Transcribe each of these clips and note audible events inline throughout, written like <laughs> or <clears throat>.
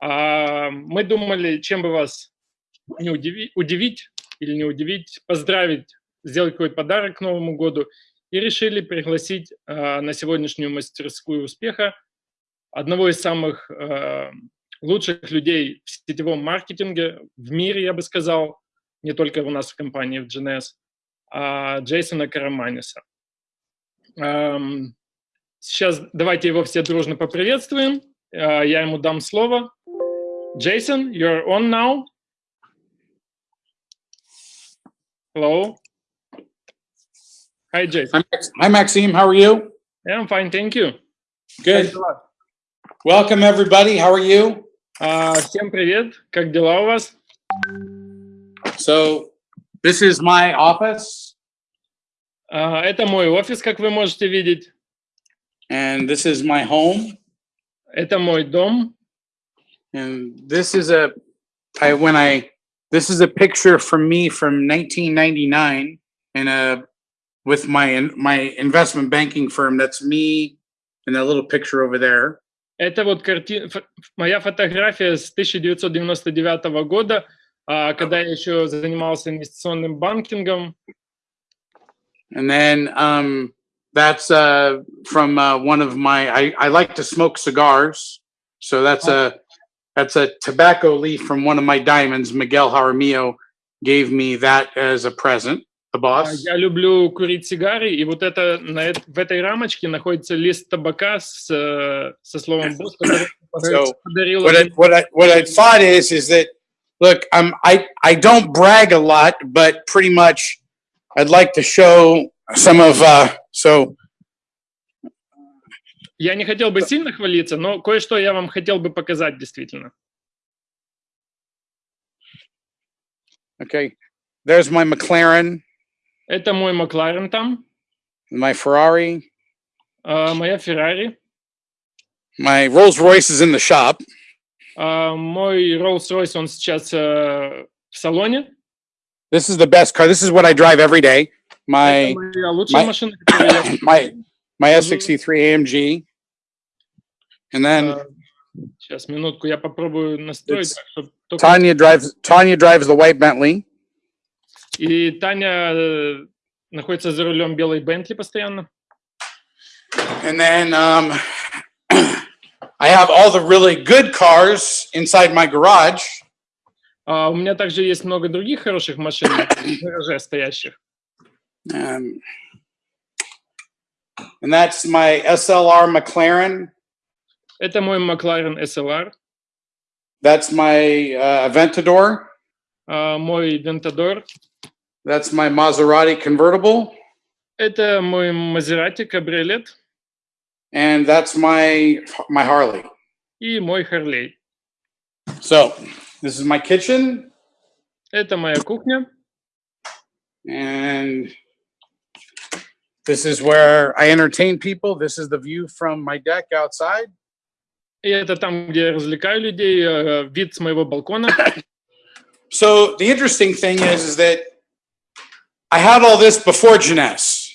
А, мы думали, чем бы вас не удивить, удивить или не удивить, поздравить, сделать какой-то подарок к Новому году и решили пригласить а, на сегодняшнюю мастерскую успеха одного из самых а, лучших людей в сетевом маркетинге в мире, я бы сказал, не только у нас в компании в GNS, Джейсона Караманиса. Сейчас давайте его все дружно поприветствуем. Я ему дам слово. Jason, you're on now. Hello. Hi, Jason. Hi, Maxime. How are you? Yeah, I'm fine. Thank you. Good. Welcome, everybody. How are you? Uh, всем привет. Как дела у вас? So, this is my office. Uh, это мой офис, как вы можете видеть. And this is my home. Это мой дом. And this is a, I, when I, this is a picture from me from 1999 in a, with my, my investment banking firm. That's me and that little picture over there. Это вот карти... моя фотография с 1999 года, когда я еще занимался инвестиционным банкингом. And then um, that's uh, from uh, one of my, I, I like to smoke cigars. So that's a, that's a tobacco leaf from one of my diamonds. Miguel Jaramillo gave me that as a present, the boss. Я люблю курить сигары, и вот это, на, в этой рамочке находится лист табака с, со словом «босс», который <laughs> so, подарил. What I, what, I, what I thought is, is that, look, I'm, I, I don't brag a lot, but pretty much I'd like to show some of, uh, so Я не хотел бы сильно хвалиться, но кое-что я вам хотел бы показать действительно. Okay, there's my McLaren. Это мой Макларен там. My Ferrari. Uh, моя Феррари. My Rolls-Royce is in the shop. Uh, мой Rolls-Royce, он сейчас uh, в салоне. This is the best car. This is what I drive every day. My, my, my, my S63 AMG. And then сейчас минутку, я попробую настроить. Tanya drives Tanya drives the white Bentley. И Таня находится за рулем белой Бентли постоянно. And then um, <clears throat> I have all the really good cars inside my garage. Uh, у меня также есть много других хороших машин в <clears throat> гараже стоящих. Um, and that's my SLR McLaren. Это мой McLaren SLR. That's my uh, Aventador. Uh, мой Ventador. That's my Maserati convertible. Это мой Maserati кабриолет. And that's my my Harley. И мой Harley. So, this is my kitchen. Это моя кухня. And this is where I entertain people. This is the view from my deck outside. И это там, где я развлекаю людей, вид с моего балкона. So the interesting thing is, is that I had all this before Jeunesse.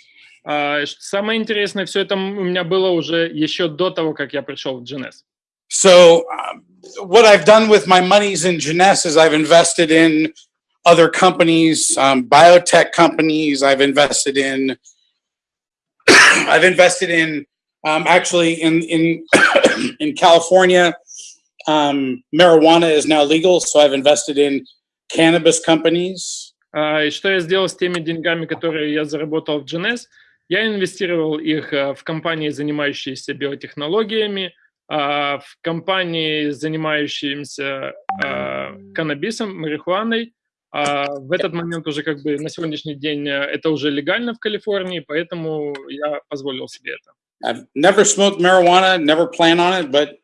Uh, самое интересное, все это у меня было уже еще до того, как я пришел в Jeunesse. So uh, what I've done with my monies in Jeunesse is I've invested in other companies, um, biotech companies. I've invested in, I've invested in um, actually in in <coughs> in California, um, marijuana is now legal, so I've invested in cannabis companies. Uh, и что я сделал с теми деньгами, которые я заработал в GNS? Я инвестировал их uh, в компании, занимающиеся биотехнологиями, uh, в компании, занимающиеся каннабисом, марихуаной. В этот момент уже как бы на сегодняшний день это уже легально в Калифорнии, поэтому я позволил себе это. I've never smoked marijuana, never plan on it, but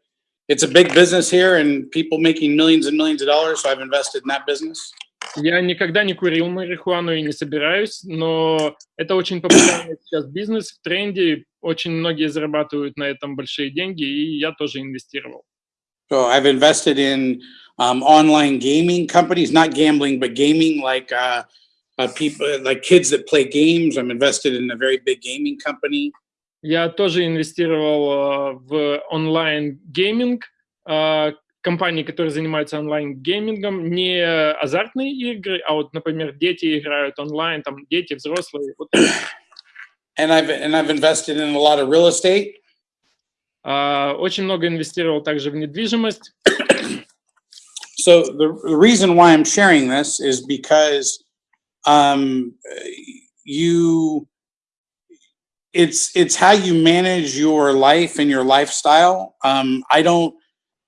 it's a big business here and people making millions and millions of dollars, so I've invested in that business. Я никогда не курил марихуану и не собираюсь, но это очень популярный <coughs> сейчас бизнес, в тренде, очень многие зарабатывают на этом большие деньги, и я тоже инвестировал. So I've invested in um, online gaming companies, not gambling, but gaming, like uh, uh, people, like kids that play games. I'm invested in a very big gaming company. Я тоже инвестировал в онлайн-гейминг, компании, которые занимаются онлайн-геймингом, не азартные игры, а вот, например, дети играют онлайн, там дети, взрослые. Вот. And I've and I've invested in a lot of real estate. А, очень много инвестировал также в недвижимость. So the, the reason why I'm sharing this is because um, you it's it's how you manage your life and your lifestyle. Um, I don't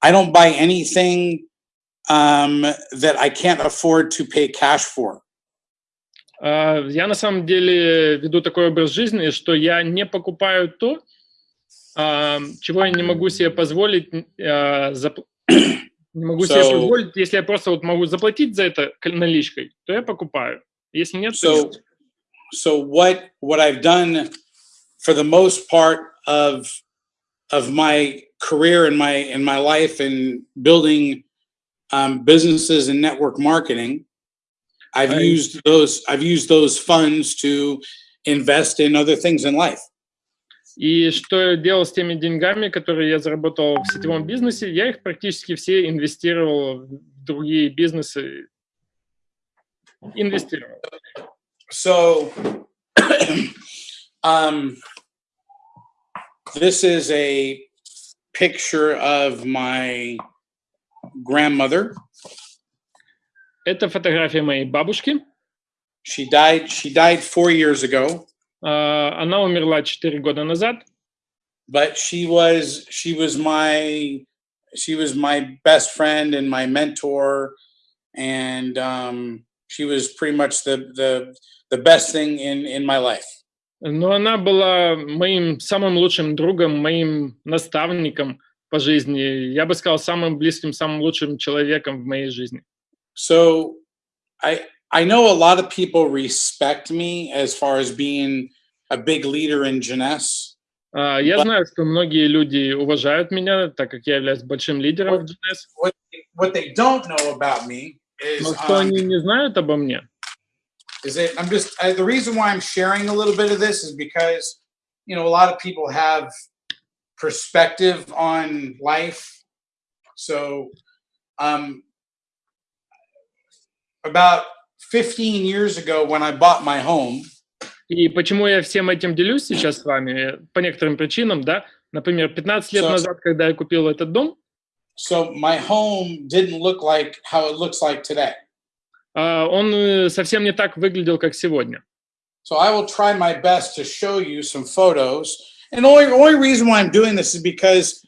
I don't buy anything um, that I can't afford to pay cash for. А, Я на самом деле веду такой образ жизни, что я не покупаю то, а, чего я не могу себе позволить, а, зап- не могу себе So- позволить, если я просто вот могу заплатить за это к- наличкой, то я покупаю. Если нет, то So нет. so what what I've done for the most part of of my career and my in my life in building um, businesses and network marketing, I've Right. used those I've used those funds to invest in other things in life. И что я делал с теми деньгами, которые я заработал в сетевом бизнесе, я их практически все инвестировал в другие бизнесы. Инвестировал. So <clears throat> um this is a picture of my grandmother. Это фотография моей бабушки. She died she died 4 years ago. А, Она умерла 4 года назад. but she was she was my she was my best friend and my mentor and um she was pretty much the the the best thing in in my life Но она была моим самым лучшим другом, моим наставником по жизни. Я бы сказал, самым близким, самым лучшим человеком в моей жизни. so i i know a lot of people respect me as far as being a big leader in jeunesse А, Я знаю, что многие люди уважают меня, так как я являюсь большим лидером в GNS. what what they don't know about me is Но что um, они не знают обо мне, is that I'm just I, the reason why I'm sharing a little bit of this is because you know a lot of people have perspective on life. So, um, about 15 years ago, when I bought my home, И почему я всем этим делюсь сейчас с вами? По некоторым причинам, да. Например, 15 лет So- назад, когда я купил этот дом, so my home didn't look like how it looks like today. А, он э, совсем не так выглядел, как сегодня. So I will try my best to show you some photos. And the only, only reason why I'm doing this is because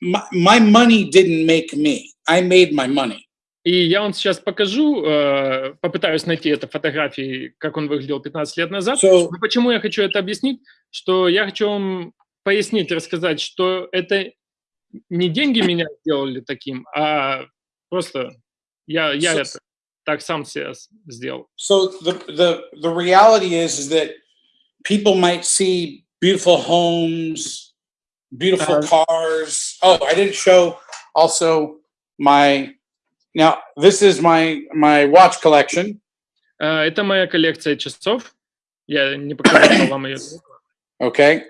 my, my money didn't make me. I made my money. И я вам сейчас покажу, э, попытаюсь найти это фотографии, как он выглядел 15 лет назад. So Но почему я хочу это объяснить? Что я хочу вам пояснить, рассказать, что это не деньги меня сделали таким, а просто я, я So- это так сам себя с- сделал. So the the the reality is is that people might see beautiful homes, beautiful Uh, cars. Oh, I didn't show also my now this is my my watch collection. Э, Это моя коллекция часов. Я не показал вам ее. <coughs> Okay.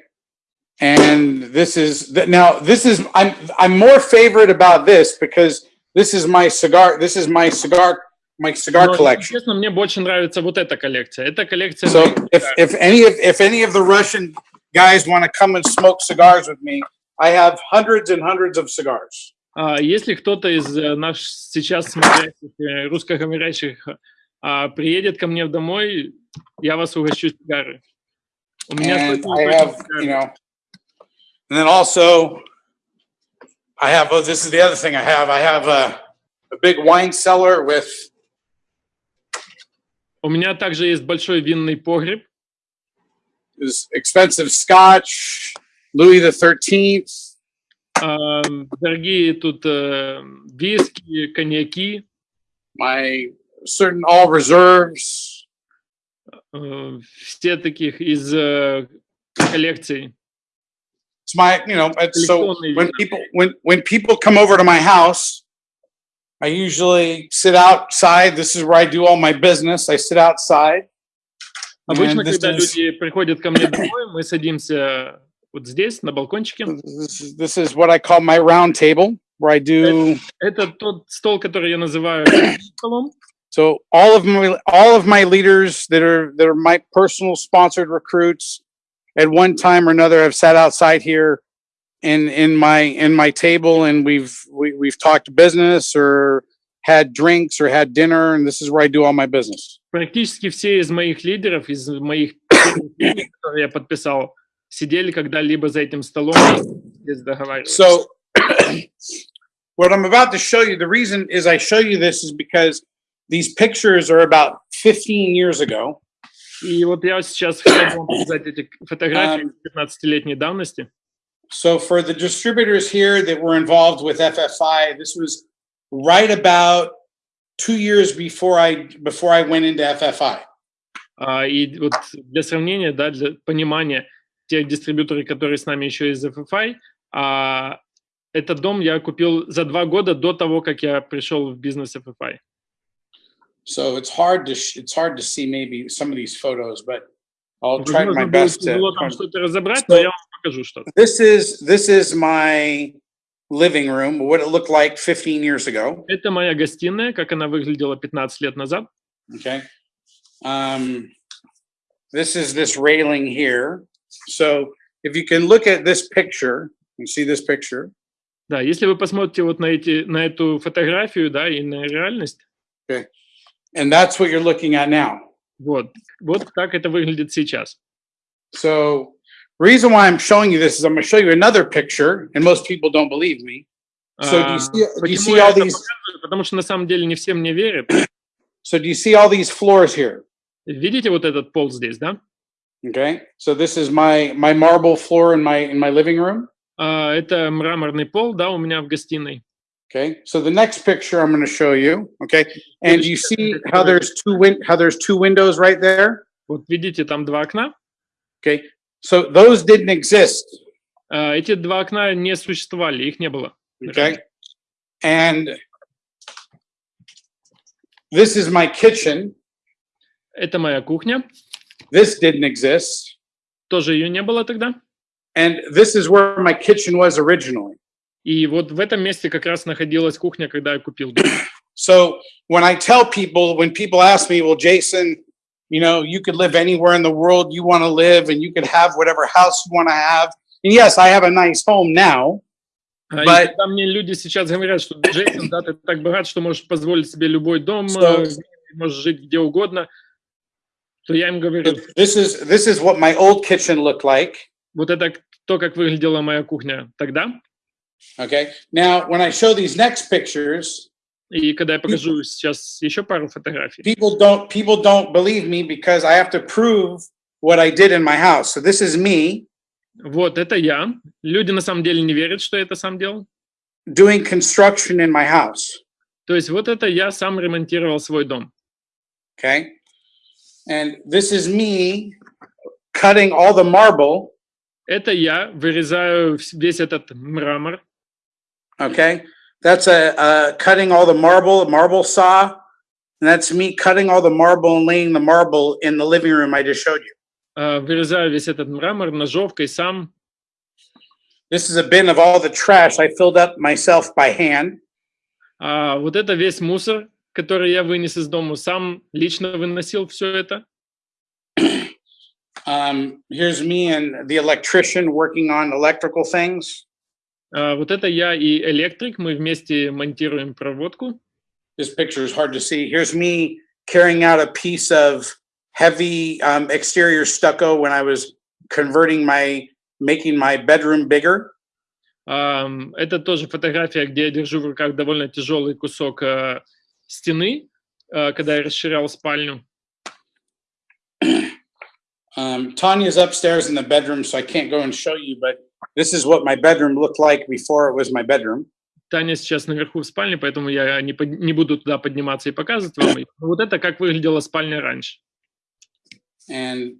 And this is th- now this is I'm I'm more favorite about this because this is my cigar this is my cigar my cigar Но, collection. Честно, мне больше нравится вот эта коллекция. Это коллекция So моих if, сигар. if any of if any of the Russian guys want to come and smoke cigars with me, I have hundreds and hundreds of cigars. А, Если кто-то из э, наш сейчас смотрящих э, русскоговорящих а, приедет ко мне домой, я вас угощу сигары. У меня And сотни I и сотни have, сигар. you know, and then also I have, oh, this is the other thing I have. I have a, a big wine cellar with, У меня также есть большой винный погреб. expensive scotch, Louis the 13th, а, Дорогие тут э, виски, коньяки, my certain all reserves. э, все таких из э, коллекций. It's my, you know, it's so when people when when people come over to my house, I usually sit outside. This is where I do all my business. I sit outside. Обычно, And this когда is- люди приходят ко мне домой, мы садимся вот здесь, на балкончике. This is, this is what I call my round table. where I do. Это тот стол, который я называю столом. So all of my all of my leaders that are that are my personal sponsored recruits at one time or another have sat outside here in in my in my table and we've we, we've talked business or had drinks or had dinner and this is where I do all my business. Практически все из моих лидеров, из моих, <coughs> которые я подписал, сидели когда-либо за этим столом и здесь договаривались. So <coughs> what I'm about to show you, the reason is I show you this is because these pictures are about 15 years ago. И вот я сейчас хотел вам показать эти фотографии 15-летней давности. So for the distributors here that were involved with FFI, this was right about two years before I before I went into FFI. А, и вот для сравнения, да, для понимания, те дистрибьюторы, которые с нами еще из FFI, а, этот дом я купил за два года до того, как я пришел в бизнес FFI. So it's hard to sh- it's hard to see maybe some of these photos, but I'll try Возможно, my будет best тяжело to. там что-то разобрать, So- но я вам покажу что-то. This is this is my living room, what it looked like 15 years ago. Это моя гостиная, как она выглядела 15 лет назад. Okay. Um, this is this railing here. So if you can look at this picture, you see this picture. Да, если вы посмотрите вот на, эти, на эту фотографию, да, и на реальность, And that's what you're looking at now. вот, вот так это выглядит сейчас. So reason why I'm showing you this is I'm going to show you another picture, and most people don't believe me. So do А, you see, do you почему see я all это these? показываю? Потому что на самом деле не все мне верят. <clears throat> So do you see all these floors here? Видите вот этот пол здесь, да? Okay. So this is my my marble floor in my in my living room. А, это мраморный пол, да, у меня в гостиной. Okay. So the next picture I'm going to show you. Okay. And you see how there's two win how there's two windows right there. Вот видите, там два окна. Okay. So those didn't exist. А, эти два окна не существовали, их не было. Okay. And this is my kitchen. Это моя кухня, This didn't exist. тоже ее не было тогда. And this is where my kitchen was originally. И вот в этом месте как раз находилась кухня, когда я купил дом. So when I tell people, when people ask me, well, Jason, you know, you could live anywhere in the world you want to live and you could have whatever house you want to have. And yes, I have a nice home now. А, и But- когда мне люди сейчас говорят, что Джейсон, да, ты так богат, что можешь позволить себе любой дом, So- э, можешь жить где угодно, то я им говорю, This is this is what my old kitchen looked like. вот это то, как выглядела моя кухня тогда. Okay. Now, when I show these next pictures, И когда я покажу сейчас еще пару фотографий, people don't people don't believe me because I have to prove what I did in my house. So this is me вот это я. Люди на самом деле не верят, что я это сам делал. doing construction in my house. То есть вот это я сам ремонтировал свой дом. Okay. And this is me cutting all the marble. Это я вырезаю вс- весь этот мрамор. Okay. That's a, uh cutting all the marble, a marble saw. And that's me cutting all the marble and laying the marble in the living room I just showed you. э, Вырезаю весь этот мрамор ножовкой сам. This is a bin of all the trash I filled up myself by hand. А вот это весь мусор, который я вынес из дома, сам лично выносил все это. <clears throat> Um, here's me and the electrician working on electrical things. А вот это я и электрик, мы вместе монтируем проводку. This picture is hard to see. Here's me carrying out a piece of heavy um, exterior stucco when I was converting my, making my bedroom bigger. Ам, Это тоже фотография, где я держу в руках довольно тяжелый кусок э, стены, э, когда я расширял спальню. Um, Tanya's upstairs in the bedroom, so I can't go and show you, but this is what my bedroom looked like before it was my bedroom. Таня сейчас наверху в спальне, поэтому я не, под- не буду туда подниматься и показывать вам. её. Но Вот это как выглядела спальня раньше. And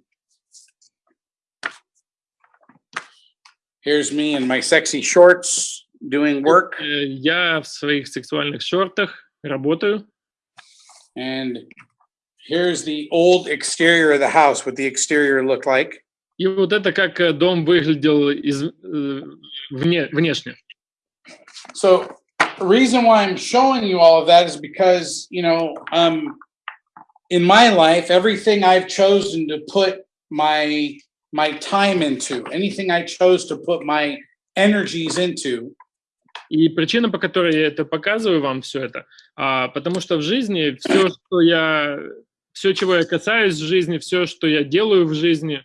here's me in my sexy shorts doing work. Э, Я в своих сексуальных шортах работаю. And here's the old exterior of the house, what the exterior looked like. И вот это как э, дом выглядел из, э, вне, внешне. So the reason why I'm showing you all of that is because, you know, um, in my life, everything I've chosen to put my my time into, anything I chose to put my energies into, И причина, по которой я это показываю вам все это, а, потому что в жизни все, что я, все, чего я касаюсь в жизни, все, что я делаю в жизни,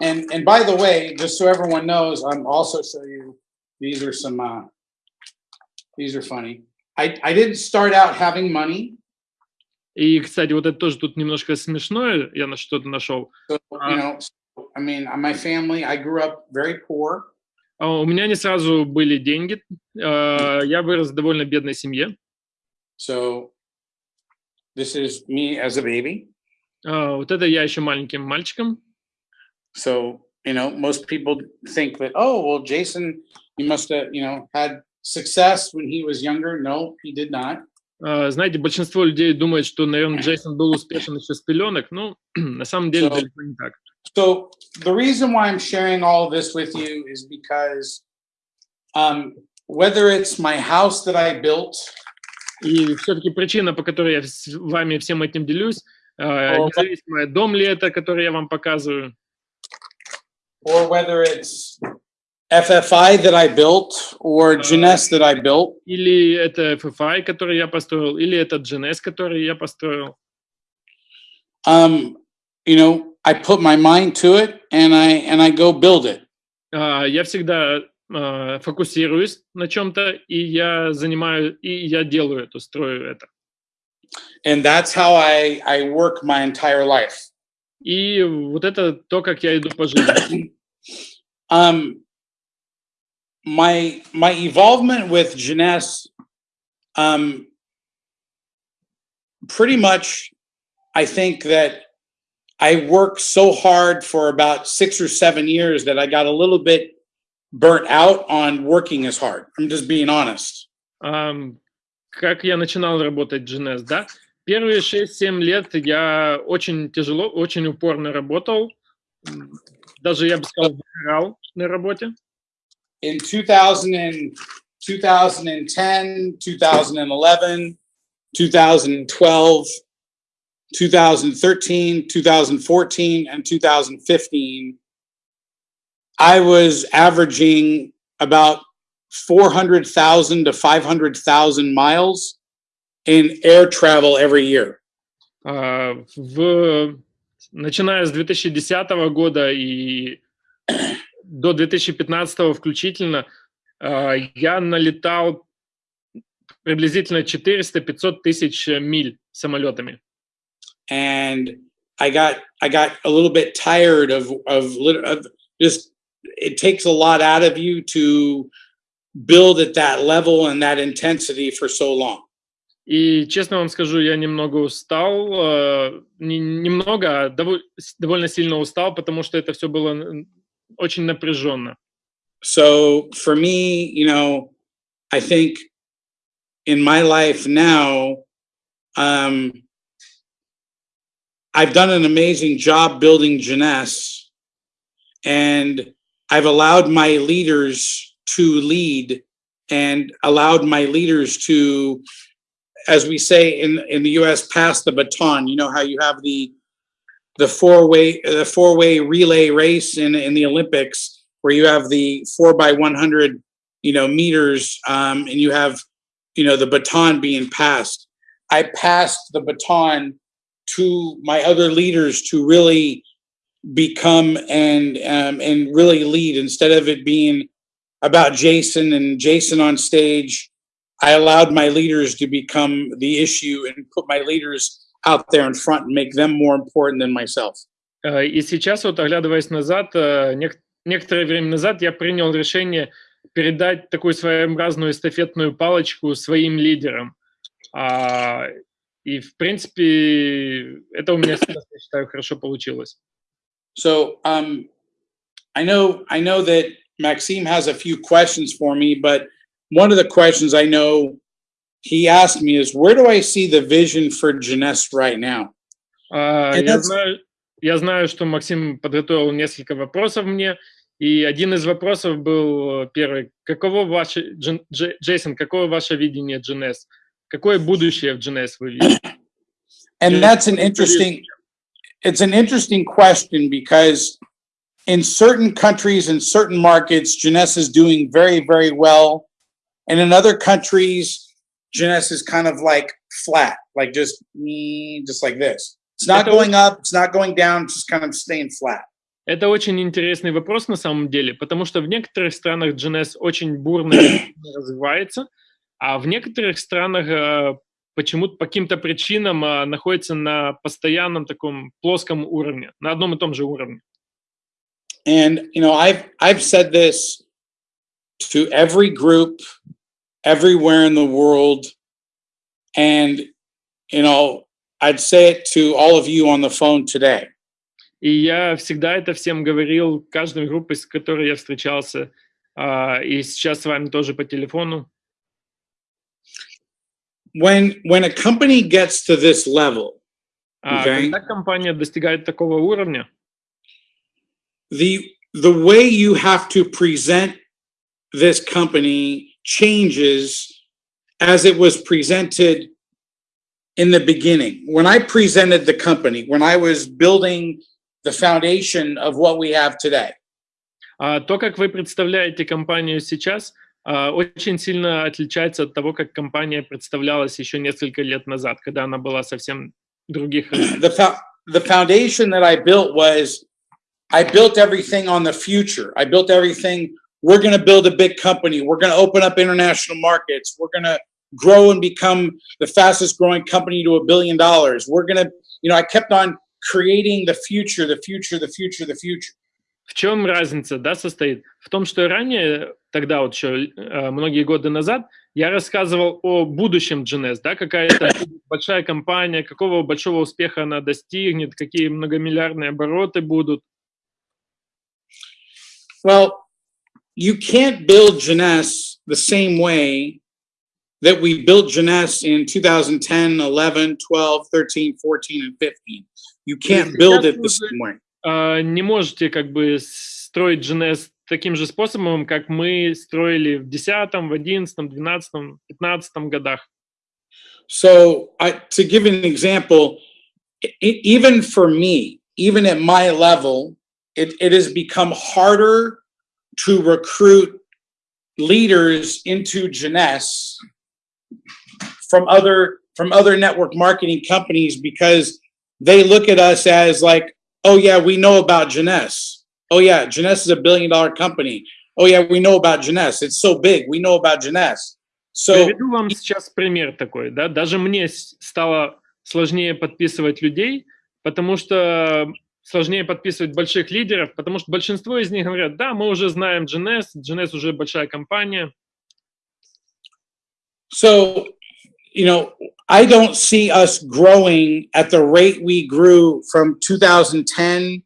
and and by the way, just so everyone knows, I'm also show you these are some uh these are funny. I I didn't start out having money. и, кстати, вот это тоже тут немножко смешное, я на что-то нашел. So, you know, so, I mean, my family, I grew up very poor. А У меня не сразу были деньги, а, я вырос в довольно бедной семье. So this is me as a baby. А, Вот это я еще маленьким мальчиком. So, you know, most people think that, oh, well, Jason, he must have, you know, had success when he was younger. No, he did not. А, Знаете, большинство людей думает, что, наверное, Джейсон был успешен еще с пеленок. Ну, <clears throat> на самом деле So- далеко не так. So the reason why I'm sharing all of this with you is because um, whether it's my house that I built, И все-таки причина, по которой я с вами всем этим делюсь, а, О, независимо, дом ли это, который я вам показываю, or whether it's FFI that I built or Jeunesse that I built, или это FFI, который я построил, или это GNS, который я построил. um, you know, I put my mind to it and I and I go build it. А, Я всегда а, фокусируюсь на чем-то, и я занимаю, и я делаю это, строю это. And that's how I I work my entire life. И вот это то, как я иду по жизни. Um, my my involvement with Jeunesse, um, pretty much, I think that I worked so hard for about six or seven years that I got a little bit burnt out on working as hard. I'm just being honest. Ам, Как я начинал работать в GNS, да? Первые 6-7 лет я очень тяжело, очень упорно работал. М, Даже, я бы сказал, выгорал на работе. In 2000 and 2010, 2011, 2012, 2013, 2014, and 2015, I was averaging about 400,000 to 500,000 miles in air travel every year. А, в, начиная с 2010 года и до 2015 включительно, а, я налетал приблизительно 400-500 тысяч миль самолетами. and I got I got a little bit tired of of, of just it takes a lot out of you to build at that level and that intensity for so long. И честно вам скажу, я немного устал, э, не, немного, а с- довольно сильно устал, потому что это все было очень напряженно. So for me, you know, I think in my life now, um, I've done an amazing job building Jeunesse, and I've allowed my leaders to lead and allowed my leaders to, as we say in, in the US, pass the baton. You know how you have the the four-way the four-way relay race in, in the Olympics where you have the four by 100 you know meters um, and you have you know the baton being passed i passed the baton to my other leaders to really become and um, and really lead instead of it being about jason and jason on stage i allowed my leaders to become the issue and put my leaders out there in front and make them more important than myself Э, И сейчас, вот оглядываясь назад, э, нек- некоторое время назад я принял решение передать такую своеобразную эстафетную палочку своим лидерам. А, И, в принципе, это у меня сейчас, я считаю, хорошо получилось. So um, I know I know that Maxime has a few questions for me, but one of the questions I know he asked me is, where do I see the vision for Jeunesse right now? А, И Я that's- знаю, я знаю, что Максим подготовил несколько вопросов мне, И один из вопросов был э, первый. Каково ваше, Джен- Дж- Джейсон, какое ваше видение GNS? Какое будущее в GNS вы видите? And Yeah. that's an interesting, it's an interesting question because in certain countries and certain markets, Jeunesse is doing very, very well. And in other countries, Jeunesse is kind of like flat, like just me, just like this. It's not going up, it's not going down, it's just kind of staying flat. Это очень интересный вопрос на самом деле, потому что в некоторых странах GNS очень бурно <coughs> развивается, а в некоторых странах э, почему-то по каким-то причинам э, находится на постоянном таком плоском уровне, на одном и том же уровне. And you know, I've I've said this to every group everywhere in the world, and you know, I'd say it to all of you on the phone today. И я всегда это всем говорил, каждой группе, с которой я встречался, а, и сейчас с вами тоже по телефону. When when a company gets to this level, А Okay. Когда компания достигает такого уровня, the the way you have to present this company changes as it was presented in the beginning. When I presented the company, when I was building the foundation of what we have today, А то, как вы представляете компанию сейчас, а, очень сильно отличается от того, как компания представлялась еще несколько лет назад, когда она была совсем других. <clears throat> размеров. the fo- the foundation that I built was I built everything on the future. I built everything. We're going to build a big company. We're going to open up international markets. We're going to grow and become the fastest growing company to a billion dollars. We're going to, you know, I kept on creating the future, the future, the future, the future. В чем разница, да, состоит? В том, что ранее, тогда вот еще э, многие годы назад, я рассказывал о будущем GNS, да, какая-то большая компания, какого большого успеха она достигнет, какие многомиллиардные обороты будут. Well, you can't build Jeunesse the same way that we built Jeunesse in 2010, 11, 12, 13, 14, and 15. You can't build it the same way. А, не можете как бы строить GNS таким же способом, как мы строили в 10, в 11, 12, 15 годах. So, I, to give an example, e- e- even for me, even at my level, it, it has become harder to recruit leaders into Jeunesse from other from other network marketing companies because they look at us as like, oh yeah, we know about Jeunesse. Oh yeah, Jeunesse is a billion dollar company. Oh yeah, we know about Jeunesse. It's so big. We know about Jeunesse. So Приведу вам сейчас пример такой, да, даже мне с- стало сложнее подписывать людей, потому что сложнее подписывать больших лидеров, потому что большинство из них говорят, да, мы уже знаем GNS, GNS уже большая компания, So, you know, I don't see us growing at the rate we grew from 2010,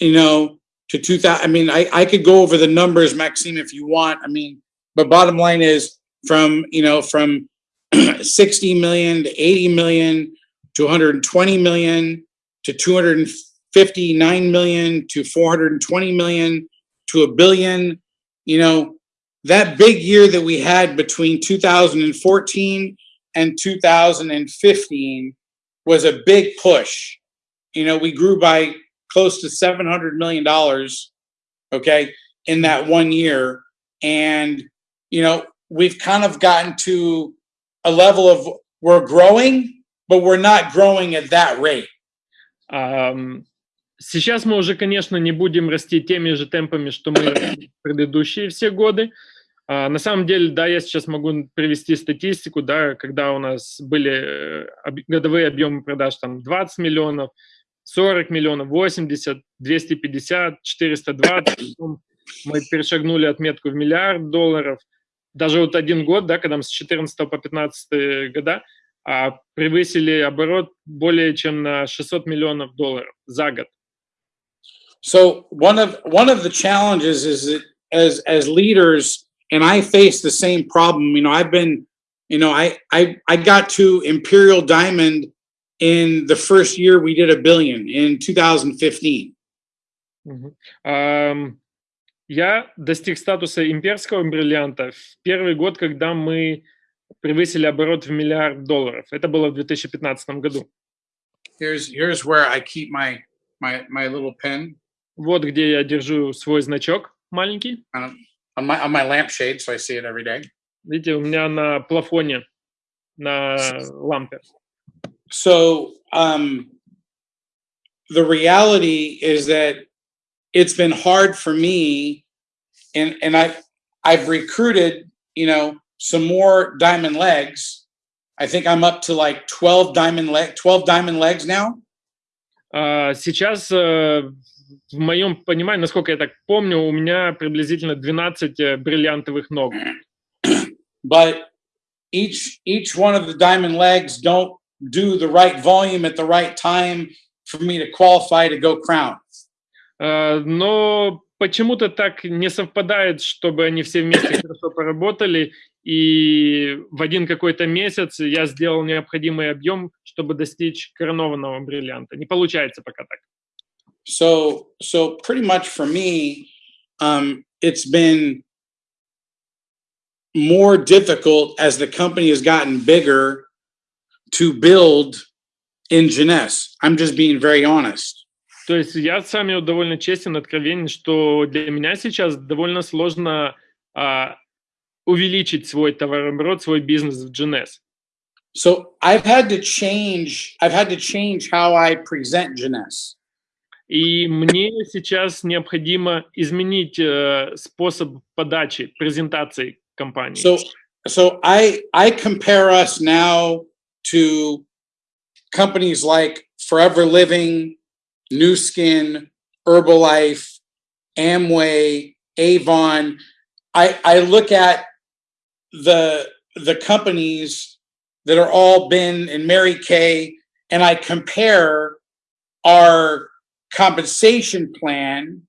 you know, to 2000. I mean, I, I could go over the numbers, Maxime, if you want. I mean, but bottom line is from, you know, from <clears throat> 60 million to 80 million to 120 million to 259 million to 420 million to a billion, you know, that big year that we had between 2014 and 2015 was a big push. You know, we grew by close to 700 million dollars, okay, in that one year and you know, we've kind of gotten to a level of we're growing, but we're not growing at that rate. Ам, Сейчас мы уже, конечно, не будем расти теми же темпами, что мы <coughs> предыдущие все годы. А, На самом деле, да, я сейчас могу привести статистику, да, когда у нас были э, годовые объемы продаж там 20 миллионов, 40 миллионов, 80, 250, 420. потом Мы перешагнули отметку в миллиард долларов. Даже вот один год, да, когда мы с 14 по 15 года, а, превысили оборот более чем на 600 миллионов долларов за год. So one of one of the challenges is that as as leaders, and I face the same problem. You know, I've been, you know, I I I got to Imperial Diamond in the first year we did a billion in 2015. Мгм. Ам, Я достиг статуса имперского бриллианта в первый год, когда мы превысили оборот в миллиард долларов. Это было в 2015 году. Here's here's where I keep my my my little pen Вот где я держу свой значок маленький. on, on my on my lampshade, so I see it every day. Видите, у меня на плафоне, на лампе. So um, the reality is that it's been hard for me, and and I I've recruited you know some more diamond legs. I think I'm up to like twelve diamond leg twelve diamond legs now. А, Сейчас, э, в моем понимании, насколько я так помню, у меня приблизительно 12 э, бриллиантовых ног. but each each one of the diamond legs don't do the right volume at the right time for me to qualify to go crown. А, Но почему-то так не совпадает, чтобы они все вместе <coughs> хорошо поработали, и в один какой-то месяц я сделал необходимый объем, чтобы достичь коронованного бриллианта. Не получается пока так. So so pretty much for me, um, it's been more difficult as the company has gotten bigger to build in Jeunesse. I'm just being very honest. То есть я с вами вот довольно честен, откровенен, что для меня сейчас довольно сложно а, увеличить свой товарооборот, свой бизнес в GNS. So I've had to change. I've had to change how I present Jeunesse. И мне сейчас необходимо изменить э, способ подачи, презентации компании. So, so I, I compare us now to companies like Forever Living, Nu Skin, Herbalife, Amway, Avon. I, I look at the, the companies that are all been in Mary Kay, and I compare our compensation plan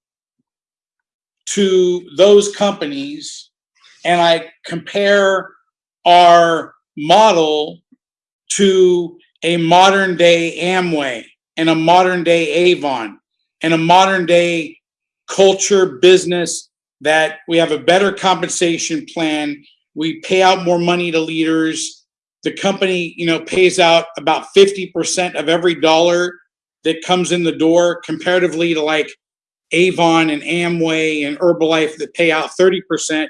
to those companies and I compare our model to a modern day Amway and a modern day Avon and a modern day culture business that we have a better compensation plan. We pay out more money to leaders. The company, you know, pays out about 50% of every dollar that comes in the door comparatively to like Avon and Amway and Herbalife that pay out 30%.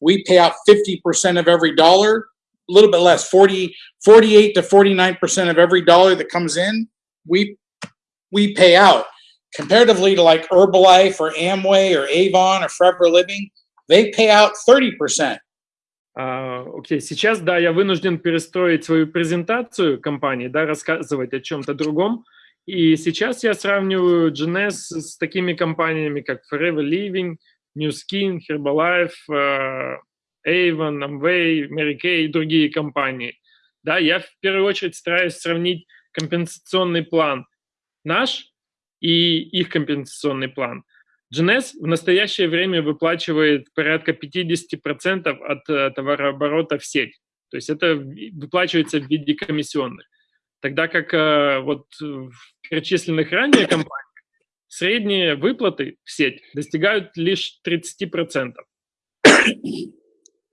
We pay out 50% of every dollar, a little bit less, 40, 48 to 49% of every dollar that comes in, we we pay out. Comparatively to like Herbalife or Amway or Avon or Forever Living, they pay out 30%. А, Окей, сейчас, да, я вынужден перестроить свою презентацию компании, да, рассказывать о чем-то другом. И сейчас я сравниваю GNS с такими компаниями, как Forever Living, New Skin, Herbalife, э, Avon, Amway, Mary Kay и другие компании. Да, я в первую очередь стараюсь сравнить компенсационный план наш и их компенсационный план. GNS в настоящее время выплачивает порядка 50% от э, товарооборота в сеть. То есть это выплачивается в виде комиссионных. Тогда как э, вот в перечисленных ранее компаниях средние выплаты в сеть достигают лишь 30%.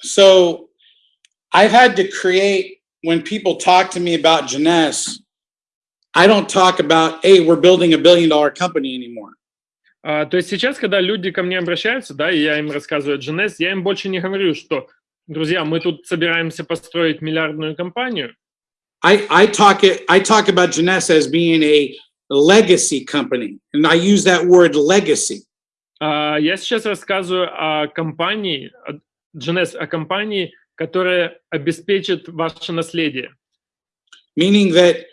So I've had to create when people talk to me about Jeunesse, I don't talk about, hey, we're building a billion dollar company anymore. А, то есть сейчас, когда люди ко мне обращаются, да, и я им рассказываю GNS, я им больше не говорю, что, друзья, мы тут собираемся построить миллиардную компанию. I, I talk it I talk about Jeunesse as being a legacy company, and I use that word legacy. Я сейчас рассказываю о компании, о, о компании, которая обеспечит ваше наследие. Meaning that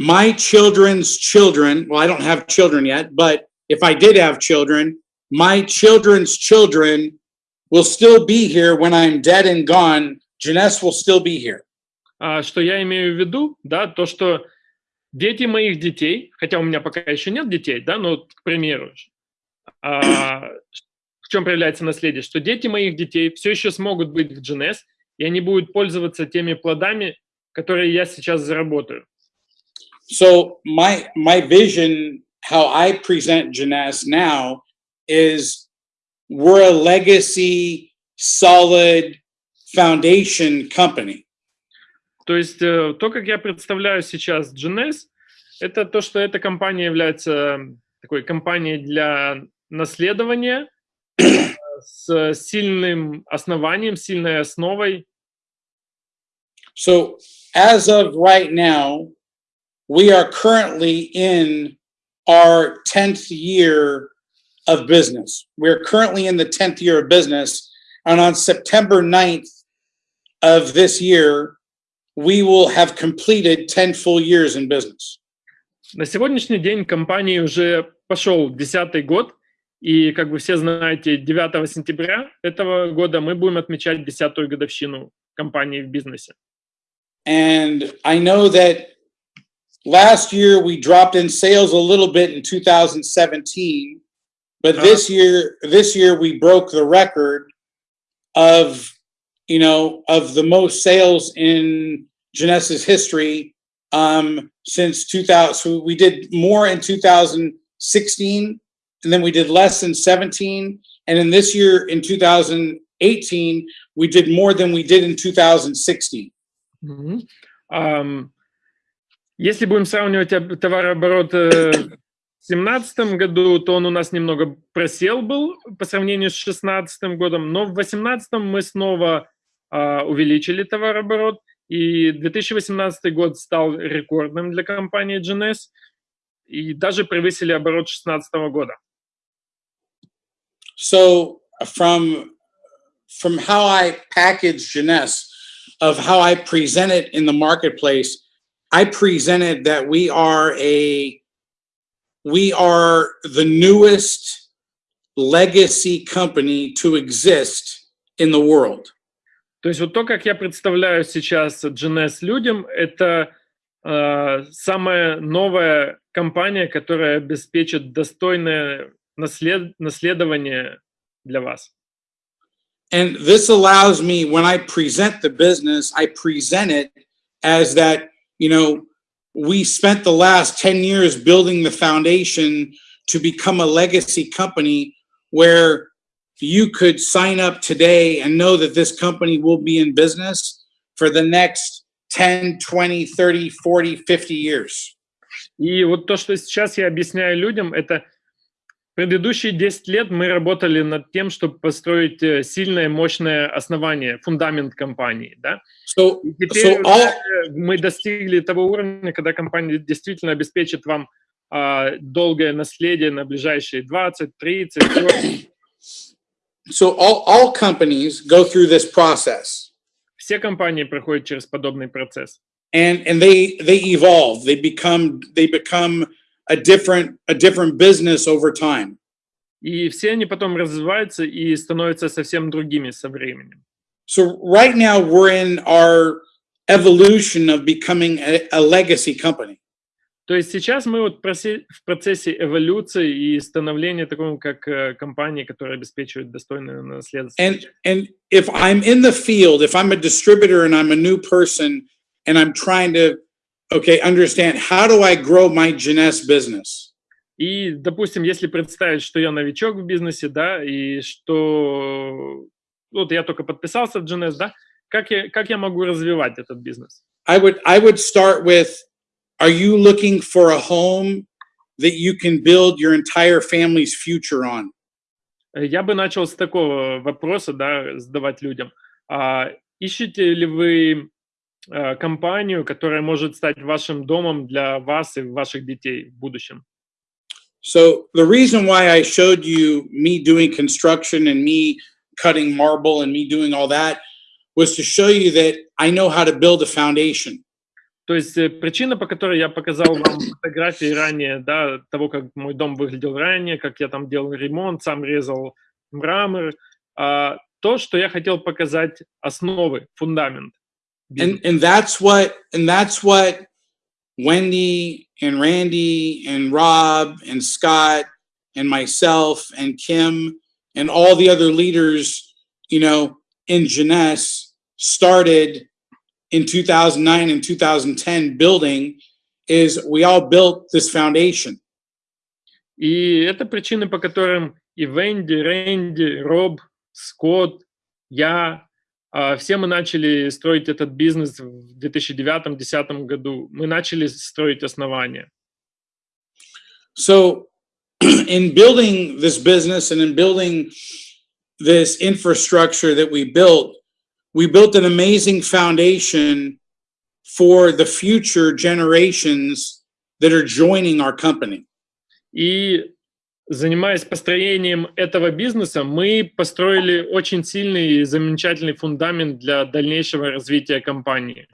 my children's children, well, I don't have children yet, but if I did have children, my children's children will still be here when I'm dead and gone. Jeunesse will still be here. А, что я имею в виду, да, то, что дети моих детей, хотя у меня пока еще нет детей, да, но, к примеру, а, в чем проявляется наследие, что дети моих детей все еще смогут быть в GNS, и они будут пользоваться теми плодами, которые я сейчас заработаю. So my my vision, how I present Jeunesse now, is we're a legacy, solid foundation company. То есть э, то, как я представляю сейчас GNS, это то, что эта компания является такой компанией для наследования с сильным основанием, сильной основой. So as of right now, we are currently in our 10th year of business. We're currently in the 10th year of business. And on September 9th of this year, we will have completed 10 full years in business. На сегодняшний день компании уже пошел десятый год, и, как вы все знаете, 9 сентября этого года мы будем отмечать десятую годовщину компании в бизнесе. And I know that last year we dropped in sales a little bit in 2017, but this year, this year we broke the record of, you know, of the most sales in Jeunesse history um, since 2000. So we did more in 2016, and then we did less in 17. And in this year, in 2018, we did more than we did in 2016. Mm -hmm. um, если будем сравнивать товарооборот э, 2017 году, то он у нас немного просел был по сравнению с 2016 годом, но в 2018 мы снова увеличили товарооборот, и 2018 год стал рекордным для компании Jeunesse, и даже превысили оборот 2016 года. So from, from how I package Jeunesse, of how I present it in the marketplace, I presented that we are a we are the newest legacy company to exist in the world. То есть вот то, как я представляю сейчас GNS людям, это э, самая новая компания, которая обеспечит достойное наслед- наследование для вас. And this allows me, when I present the business, I present it as that, you know, we spent the last 10 years building the foundation to become a legacy company where you could sign up today and know that this company will be in business for the next 10, 20, 30, 40, 50 years. И вот то, что сейчас я объясняю людям, это предыдущие 10 лет мы работали над тем, чтобы построить э, сильное, мощное основание, фундамент компании. Да? So, И теперь so all, уже мы достигли того уровня, когда компания действительно обеспечит вам а, долгое наследие на ближайшие 20, 30, 40. so all, all companies go through this process. Все компании проходят через подобный процесс. and and they they evolve they become they become a different a different business over time И все они потом развиваются и становятся совсем другими со временем. so right now we're in our evolution of becoming a, a legacy company То есть сейчас мы вот в процессе эволюции и становления такого, как э, компании, которая обеспечивает достойное наследство. and and if i'm in the field if i'm a distributor and i'm a new person and i'm trying to okay understand how do i grow my Jeunesse business И, допустим, если представить, что я новичок в бизнесе, да, и что вот я только подписался в GNS, да, как я, как я могу развивать этот бизнес? i would i would start with are you looking for a home that you can build your entire family's future on Э, Я бы начал с такого вопроса, да, задавать людям. А, ищете ли вы э, компанию, которая может стать вашим домом для вас и ваших детей в будущем? So the reason why I showed you me doing construction and me cutting marble and me doing all that was to show you that I know how to build a foundation. То есть э, причина, по которой я показал вам <coughs> фотографии ранее, да, того, как мой дом выглядел ранее, как я там делал ремонт, сам резал мрамор, а, то, что я хотел показать основы, фундамент. And and that's what and that's what Wendy and Randy and Rob and Scott and myself and Kim and all the other leaders, you know, in Jeunesse started in 2009 and 2010 building is we all built this foundation. И это причины, по которым и Венди, Рэнди, Роб, Скотт, я, а, все мы начали строить этот бизнес в 2009-2010 году. Мы начали строить основания. So, <clears throat> in building this business and in building this infrastructure that we built, we built an amazing foundation for the future generations that are joining our company. И занимаясь построением этого бизнеса, мы построили очень сильный и замечательный фундамент для дальнейшего развития компании.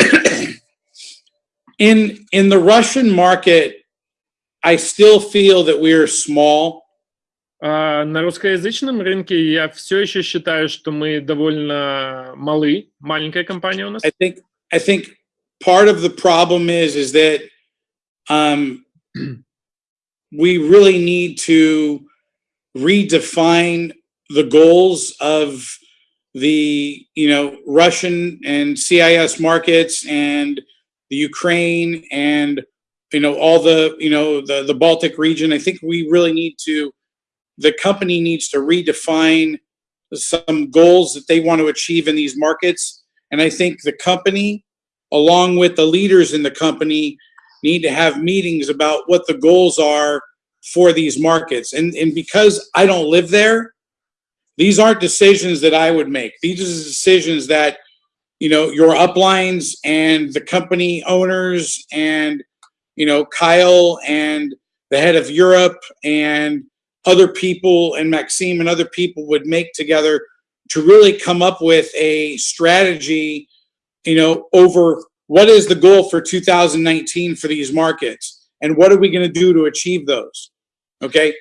In in the Russian market, I still feel that we are small. А на русскоязычном рынке я все еще считаю, что мы довольно малы, маленькая компания у нас. I think I think part of the problem is is that um, <clears throat> we really need to redefine the goals of the you know Russian and CIS markets and the Ukraine and you know all the you know the the Baltic region. I think we really need to the company needs to redefine some goals that they want to achieve in these markets. And I think the company, along with the leaders in the company, need to have meetings about what the goals are for these markets. And, and because I don't live there, these aren't decisions that I would make. These are decisions that, you know, your uplines and the company owners and, you know, Kyle and the head of Europe and other people and Maxime and other people would make together to really come up with a strategy, you know, over what is the goal for 2019 for these markets and what are we going to do to achieve those? Okay.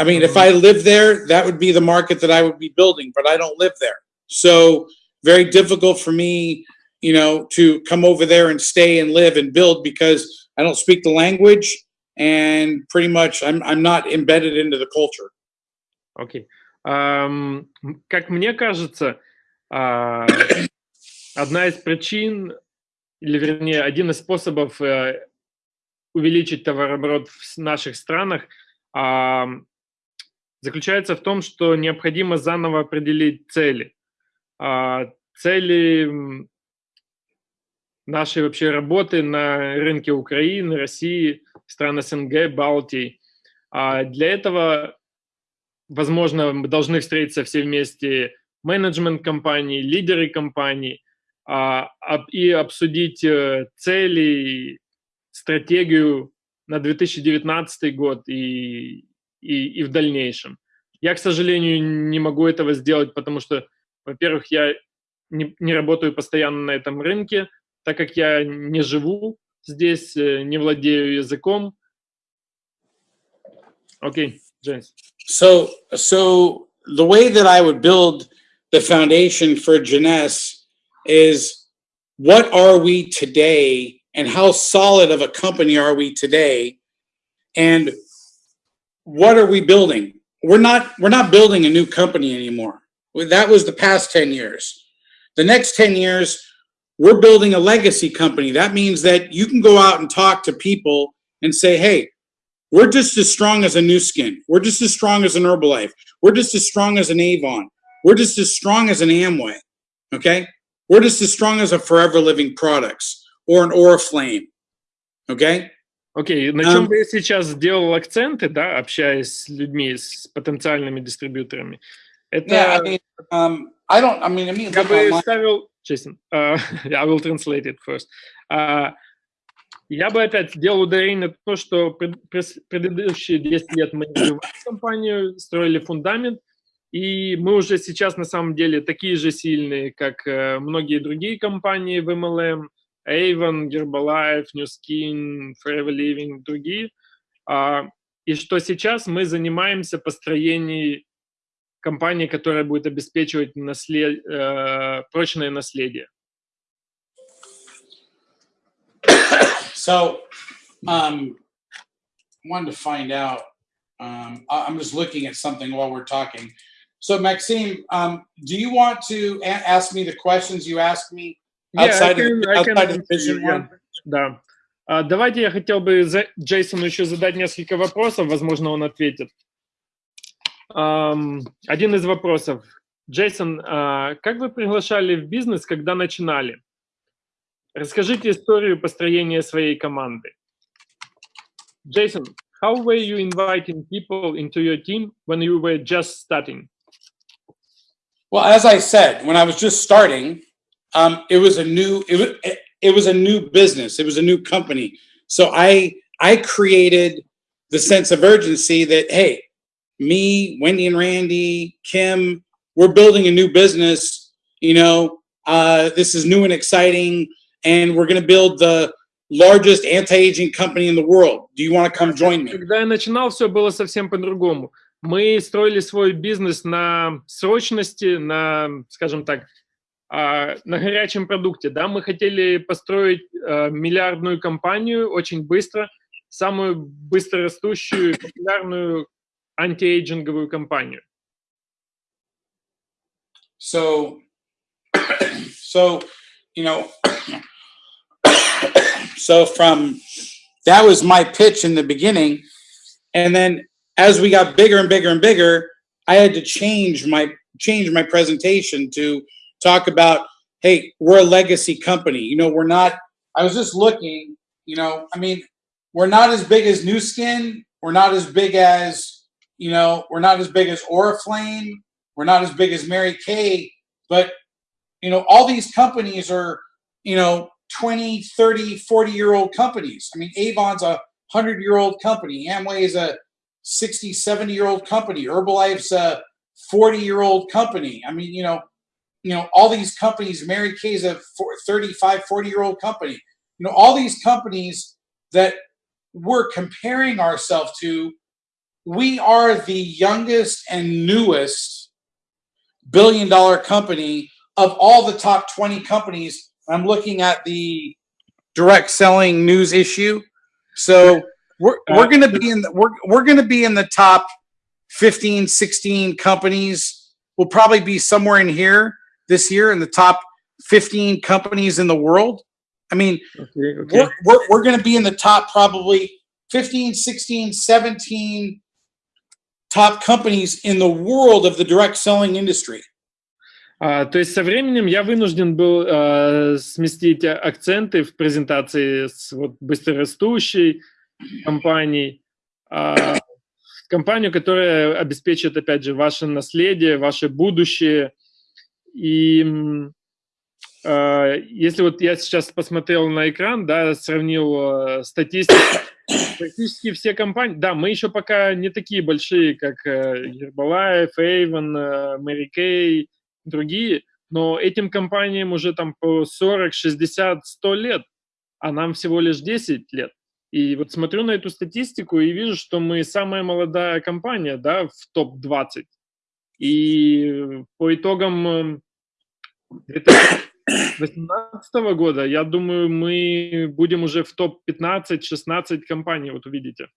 I mean, if mm-hmm. I live there, that would be the market that I would be building, but I don't live there. So very difficult for me, you know, to come over there and stay and live and build because I don't speak the language and pretty much I'm, I'm not embedded into the culture. Ам, м, как мне кажется, а, одна из причин, или вернее, один из способов э, увеличить товарооборот в наших странах ам, заключается в том, что необходимо заново определить цели. А, Цели нашей вообще работы на рынке Украины, России, стран СНГ, Балтии. А Для этого возможно, мы должны встретиться все вместе, менеджмент компании, лидеры компаний, а, и обсудить э, цели, стратегию на 2019 год и, и, и в дальнейшем. Я, к сожалению, не могу этого сделать, потому что, во-первых, я не, не работаю постоянно на этом рынке, так как я не живу здесь, э, не владею языком. Окей, Джеймс. So, so the way that I would build the foundation for Jeunesse is what are we today and how solid of a company are we today? And what are we building? We're not, we're not building a new company anymore. Well, That was the past 10 years. The next 10 years, we're building a legacy company. That means that you can go out and talk to people and say, hey, we're just as strong as a Nu Skin. We're just as strong as an Herbalife. We're just as strong as an Avon. We're just as strong as an Amway, okay? We're just as strong as a Forever Living Products or an Oriflame, okay? Окей, okay, на um, чем сейчас делал акценты, да, общаясь с людьми, с потенциальными дистрибьюторами? Это... Yeah, I mean, um, I don't, I mean, I mean, я бы ставил честно, а, <laughs> I will translate it first. А, я бы опять сделал ударение на то, что предыдущие 10 лет мы развивали компанию, строили фундамент, и мы уже сейчас на самом деле такие же сильные, как э, многие другие компании в MLM, Avon, Herbalife, New Skin, Forever Living, другие. А, и что сейчас мы занимаемся построением компании, которая будет обеспечивать наслед- э, прочное наследие. So, um, wanted to find out. Um, I'm just looking at something while we're talking. So, Maxime, um, do you want to ask me the questions you asked me Yeah, outside can- of outside of vision yeah. one? Да. А, давайте я хотел бы Джейсону еще задать несколько вопросов, возможно, он ответит. Ам, один из вопросов. Джейсон, а, как вы приглашали в бизнес, когда начинали? Расскажите историю построения своей команды. Jason, how were you inviting people into your team when you were just starting? Well, as I said, when I was just starting, um, it was a new it was it was a new business. It was a new company. So I I created the sense of urgency that hey, me, Wendy and Randy, Kim, we're building a new business. You know, uh, this is new and exciting, and we're going to build the largest anti-aging company in the world. Do you want to come join me? Когда я начинал, все было совсем по-другому. Мы строили свой бизнес на срочности, на, скажем так, а, на горячем продукте. Да? Мы хотели построить а, миллиардную компанию очень быстро, самую быстрорастущую, популярную антиэйджинговую кампанию? So, <coughs> so, you know, <coughs> so from that was my pitch in the beginning, and then as we got bigger and bigger and bigger, I had to change my change my presentation to talk about, hey, we're a legacy company. You know, we're not. I was just looking. You know, I mean, we're not as big as Nu Skin. We're not as big as you know, we're not as big as Oriflame. We're not as big as Mary Kay. But, you know, all these companies are, you know, 20, 30, 40 year old companies. I mean, Avon's a 100 year old company. Amway is a 60, 70 year old company. Herbalife's a 40 year old company. I mean, you know, you know, all these companies, Mary Kay is a 35, 40 year old company. You know, all these companies that we're comparing ourselves to, we are the youngest and newest billion dollar company of all the top 20 companies. I'm looking at the direct selling news issue. So we're, we're going to be in the, we're, we're going to be in the top 15, 16 companies. We'll probably be somewhere in here this year in the top 15 companies in the world. I mean, Okay, okay. we're, we're, we're going to be in the top probably 15, 16, 17 top companies in the world of the direct selling industry. А, то есть со временем я вынужден был а, сместить акценты в презентации с вот быстрорастущей компанией, в компанию, которая обеспечит, опять же, ваше наследие, ваше будущее. И если вот я сейчас посмотрел на экран, да, сравнил а, статистику, <coughs> практически все компании, да, мы еще пока не такие большие, как э, Herbalife, Avon, э, Mary Kay, другие, но этим компаниям уже там по 40, 60, 100 лет, а нам всего лишь 10 лет. И вот смотрю на эту статистику и вижу, что мы самая молодая компания, да, в топ-20. И по итогам э, 2018 года, я думаю, мы будем уже в топ-15-16 компаний, вот увидите.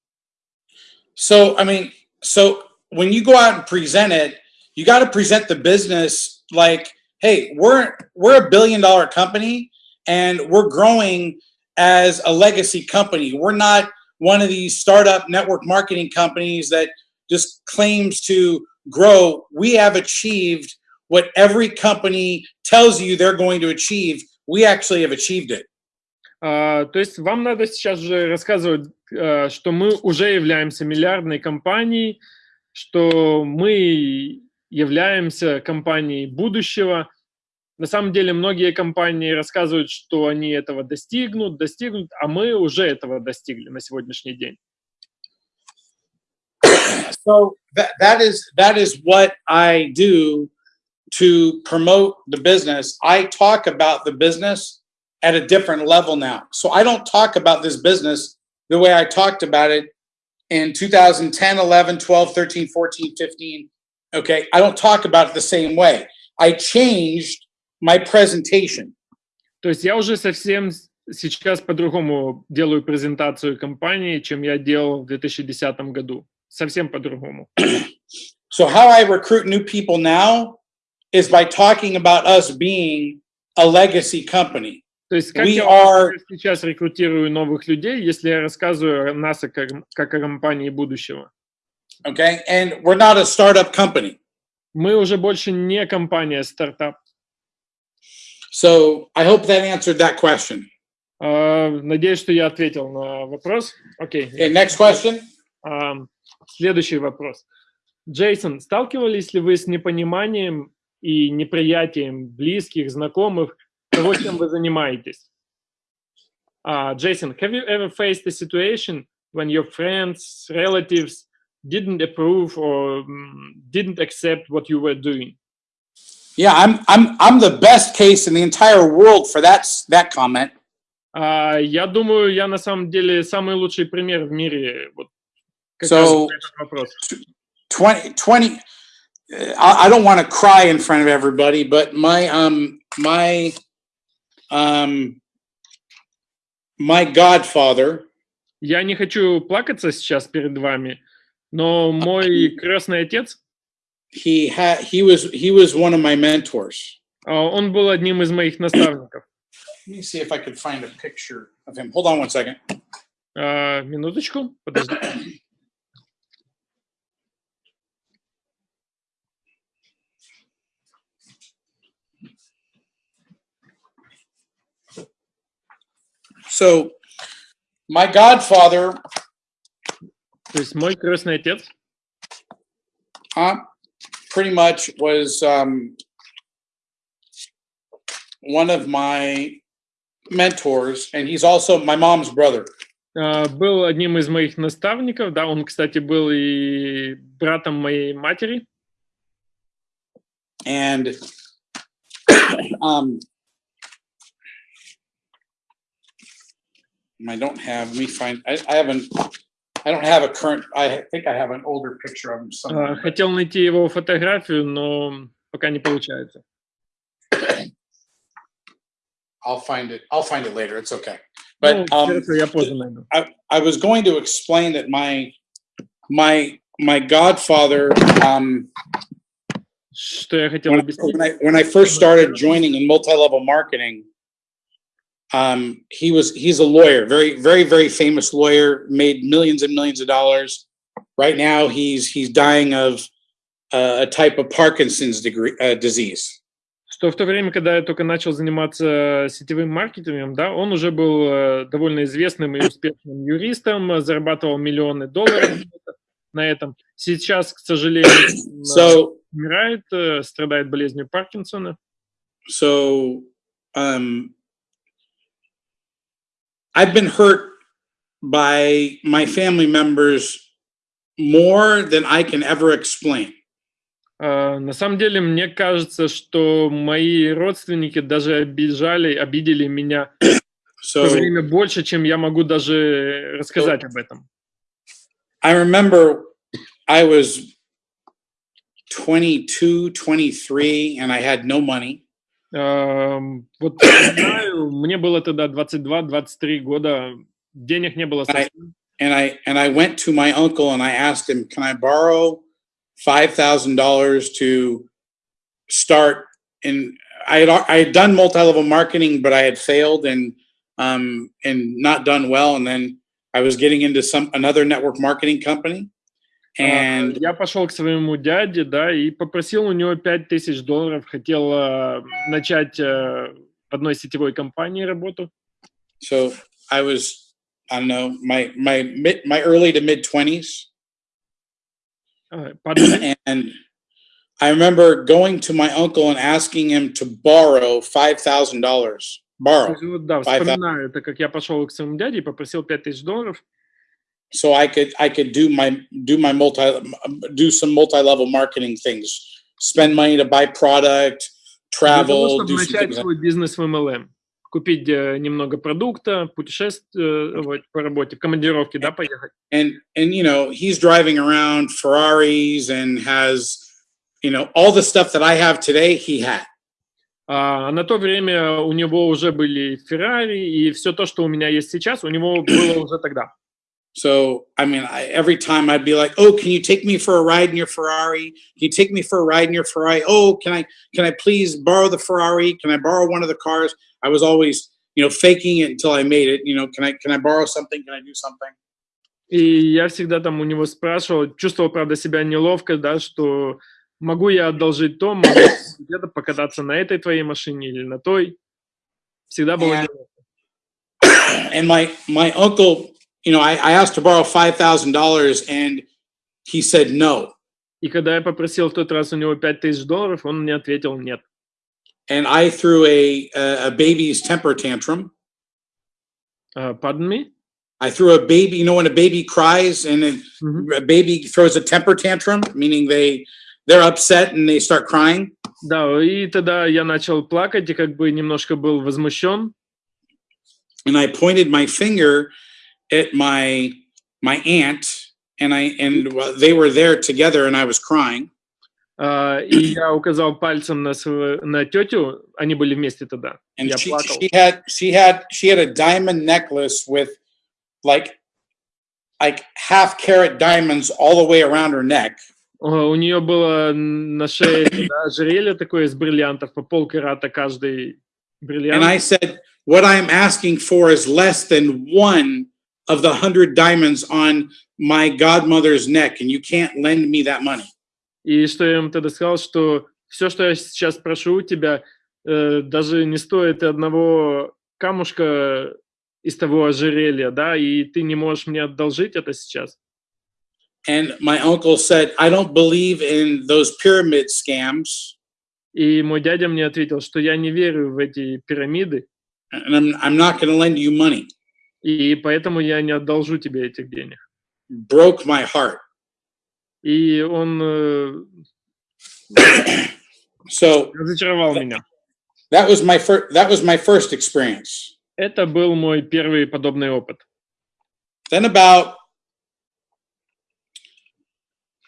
So, I mean, so when you go out and present it, you got to present the business like, hey, we're we're a billion dollar company and we're growing as a legacy company. We're not one of these startup network marketing companies that just claims to grow. We have achieved what every company tells you they're going to achieve. We actually have achieved it. А, то есть вам надо сейчас же рассказывать, а, что мы уже являемся миллиардной компанией, что мы являемся компанией будущего. На самом деле многие компании рассказывают, что они этого достигнут, достигнут, а мы уже этого достигли на сегодняшний день. <coughs> So that, that is that is what I do to promote the business. I talk about the business at a different level now. So I don't talk about this business the way I talked about it in 2010, 11, 12, 13, 14, 15. Okay. I don't talk about it the same way. I changed my presentation. То есть я уже совсем с- сейчас по-другому делаю презентацию компании, чем я делал в 2010 году. Совсем по-другому. <clears throat> So how I recruit new people now is by talking about us being a legacy company. То есть как We я are- сейчас рекрутирую новых людей, если я рассказываю о нас как, как о компании будущего? Okay. And we're not a startup company. Мы уже больше не компания стартап. So I hope that answered that question. А, Надеюсь, что я ответил на вопрос. Окей. Okay, next question. Ам, Следующий вопрос. Джейсон, сталкивались ли вы с непониманием и неприятием близких, знакомых того, чем вы занимаетесь? А, Джейсон, have you ever faced a situation when your friends, relatives didn't approve or mm, didn't accept what you were doing? Yeah, I'm I'm I'm the best case in the entire world for that that comment. А, я думаю, я на самом деле самый лучший пример в мире. Вот, So- раз на этот вопрос. 20 20 uh, I, I don't want to cry in front of everybody, but my um my um my godfather Я не хочу плакаться сейчас перед вами, но мой крестный отец, he had he was he was one of my mentors. а, он был одним из моих наставников. Let me see if I could find a picture of him. Hold on one second. А, минуточку, подожди. <clears throat> So my godfather То есть мой крестный отец, uh, pretty much was um, one of my mentors, and he's also my mom's brother. а, был одним из моих наставников, да, он, кстати, был и братом моей матери, And <coughs> um, I don't have. Let me find. I, I haven't. I don't have a current. I think I have an older picture of him А, somewhere. хотел найти его фотографию, но пока не получается. <coughs> I'll find it. I'll find it later. It's okay. Ну, But um, хорошо, я позже найду. I, I was going to explain that my my my godfather um, Что я хотел when, объяснить? when I when I first started joining in multi-level marketing, um, he was he's a lawyer, very very very famous lawyer, made millions and millions of dollars. Right now, he's he's dying of uh, a type of Parkinson's degree, uh, disease. что в то время, когда я только начал заниматься сетевым маркетингом, да, он уже был э, довольно известным и успешным юристом, э, зарабатывал миллионы долларов на этом. Сейчас, к сожалению, он, э, So умирает, э, страдает болезнью Паркинсона. so um, I've been hurt by my family members more than I can ever explain. А, На самом деле, мне кажется, что мои родственники даже обижали, обидели меня в то So время больше, чем я могу даже рассказать об этом. I remember I was 22, 23, and I had no money. Ам, Вот знаю, <coughs> мне было тогда 22-23 года, денег не было совсем. And I and I went to my uncle and I asked him, "Can I borrow five thousand dollars to start?" And I had I had done multi-level marketing, but I had failed and um, and not done well. And then I was getting into some another network marketing company, А, And Я пошел к своему дяде, да, и попросил у него 5000 долларов, хотел а, начать а, в одной сетевой компании работу. So I was, I don't know, my my mid my early to mid twenties, А, под- and I remember going to my uncle and asking him to borrow five thousand dollars. Borrow, Вот, Да, вспоминаю, это как я пошел к своему дяде и попросил 5000 долларов, so I could I could do my do my multi do some multi level marketing things, spend money to buy product, для того, travel, чтобы начать свой бизнес в MLM. Купить э, немного продукта, путешествовать по работе, в командировке, да, поехать. and and you know he's driving around Ferraris and has you know all the stuff that I have today. He had. А на то время у него уже были Феррари, и все то, что у меня есть сейчас, у него было уже тогда. So I mean, I, every time I'd be like, "Oh, can you take me for a ride in your Ferrari? Can you take me for a ride in your Ferrari? Oh, can I can I please borrow the Ferrari? Can I borrow one of the cars?" I was always, you know, faking it until I made it. You know, can I can I borrow something? Can I do something? И я всегда там у него спрашивал, чувствовал, правда, себя неловко, да, что могу я одолжить то, могу <coughs> где-то покататься на этой твоей машине или на той. Всегда было Yeah. неловко. <coughs> And my, my uncle, you know, I, I asked to borrow $5,000 and he said no. И когда я попросил в тот раз у него 5000 долларов, он мне ответил нет. And I threw a, a, a baby's temper tantrum. Uh, pardon me? I threw a baby, you know, when a baby cries and then Мгм. a baby throws a temper tantrum, meaning they, they're upset and they start crying. Да, и тогда я начал плакать и как бы немножко был возмущен. and I pointed my finger at my my aunt, and I and they were there together, and I was crying. А, и я указал пальцем на, св- на тетю, они были вместе тогда. And Я she плакал. she had she had she had a diamond necklace with like like half carat diamonds all the way around her neck, О, У нее было на шее да, ожерелье такое из бриллиантов, по полкарата каждый бриллиант. and I said, "What I'm asking for is less than one of the hundred diamonds on my godmother's neck, and you can't lend me that money." И что я им тогда сказал, что все, что я сейчас прошу у тебя, э, даже не стоит и одного камушка из того ожерелья, да, и ты не можешь мне одолжить это сейчас. And my uncle said, "I don't believe in those pyramid scams." И мой дядя мне ответил, что я не верю в эти пирамиды, and I'm, I'm not going to lend you money. И поэтому я не одолжу тебе этих денег. Broke my heart. И он э, <coughs> So разочаровал меня. that was my first. That was my first experience. Это был мой первый подобный опыт. Then about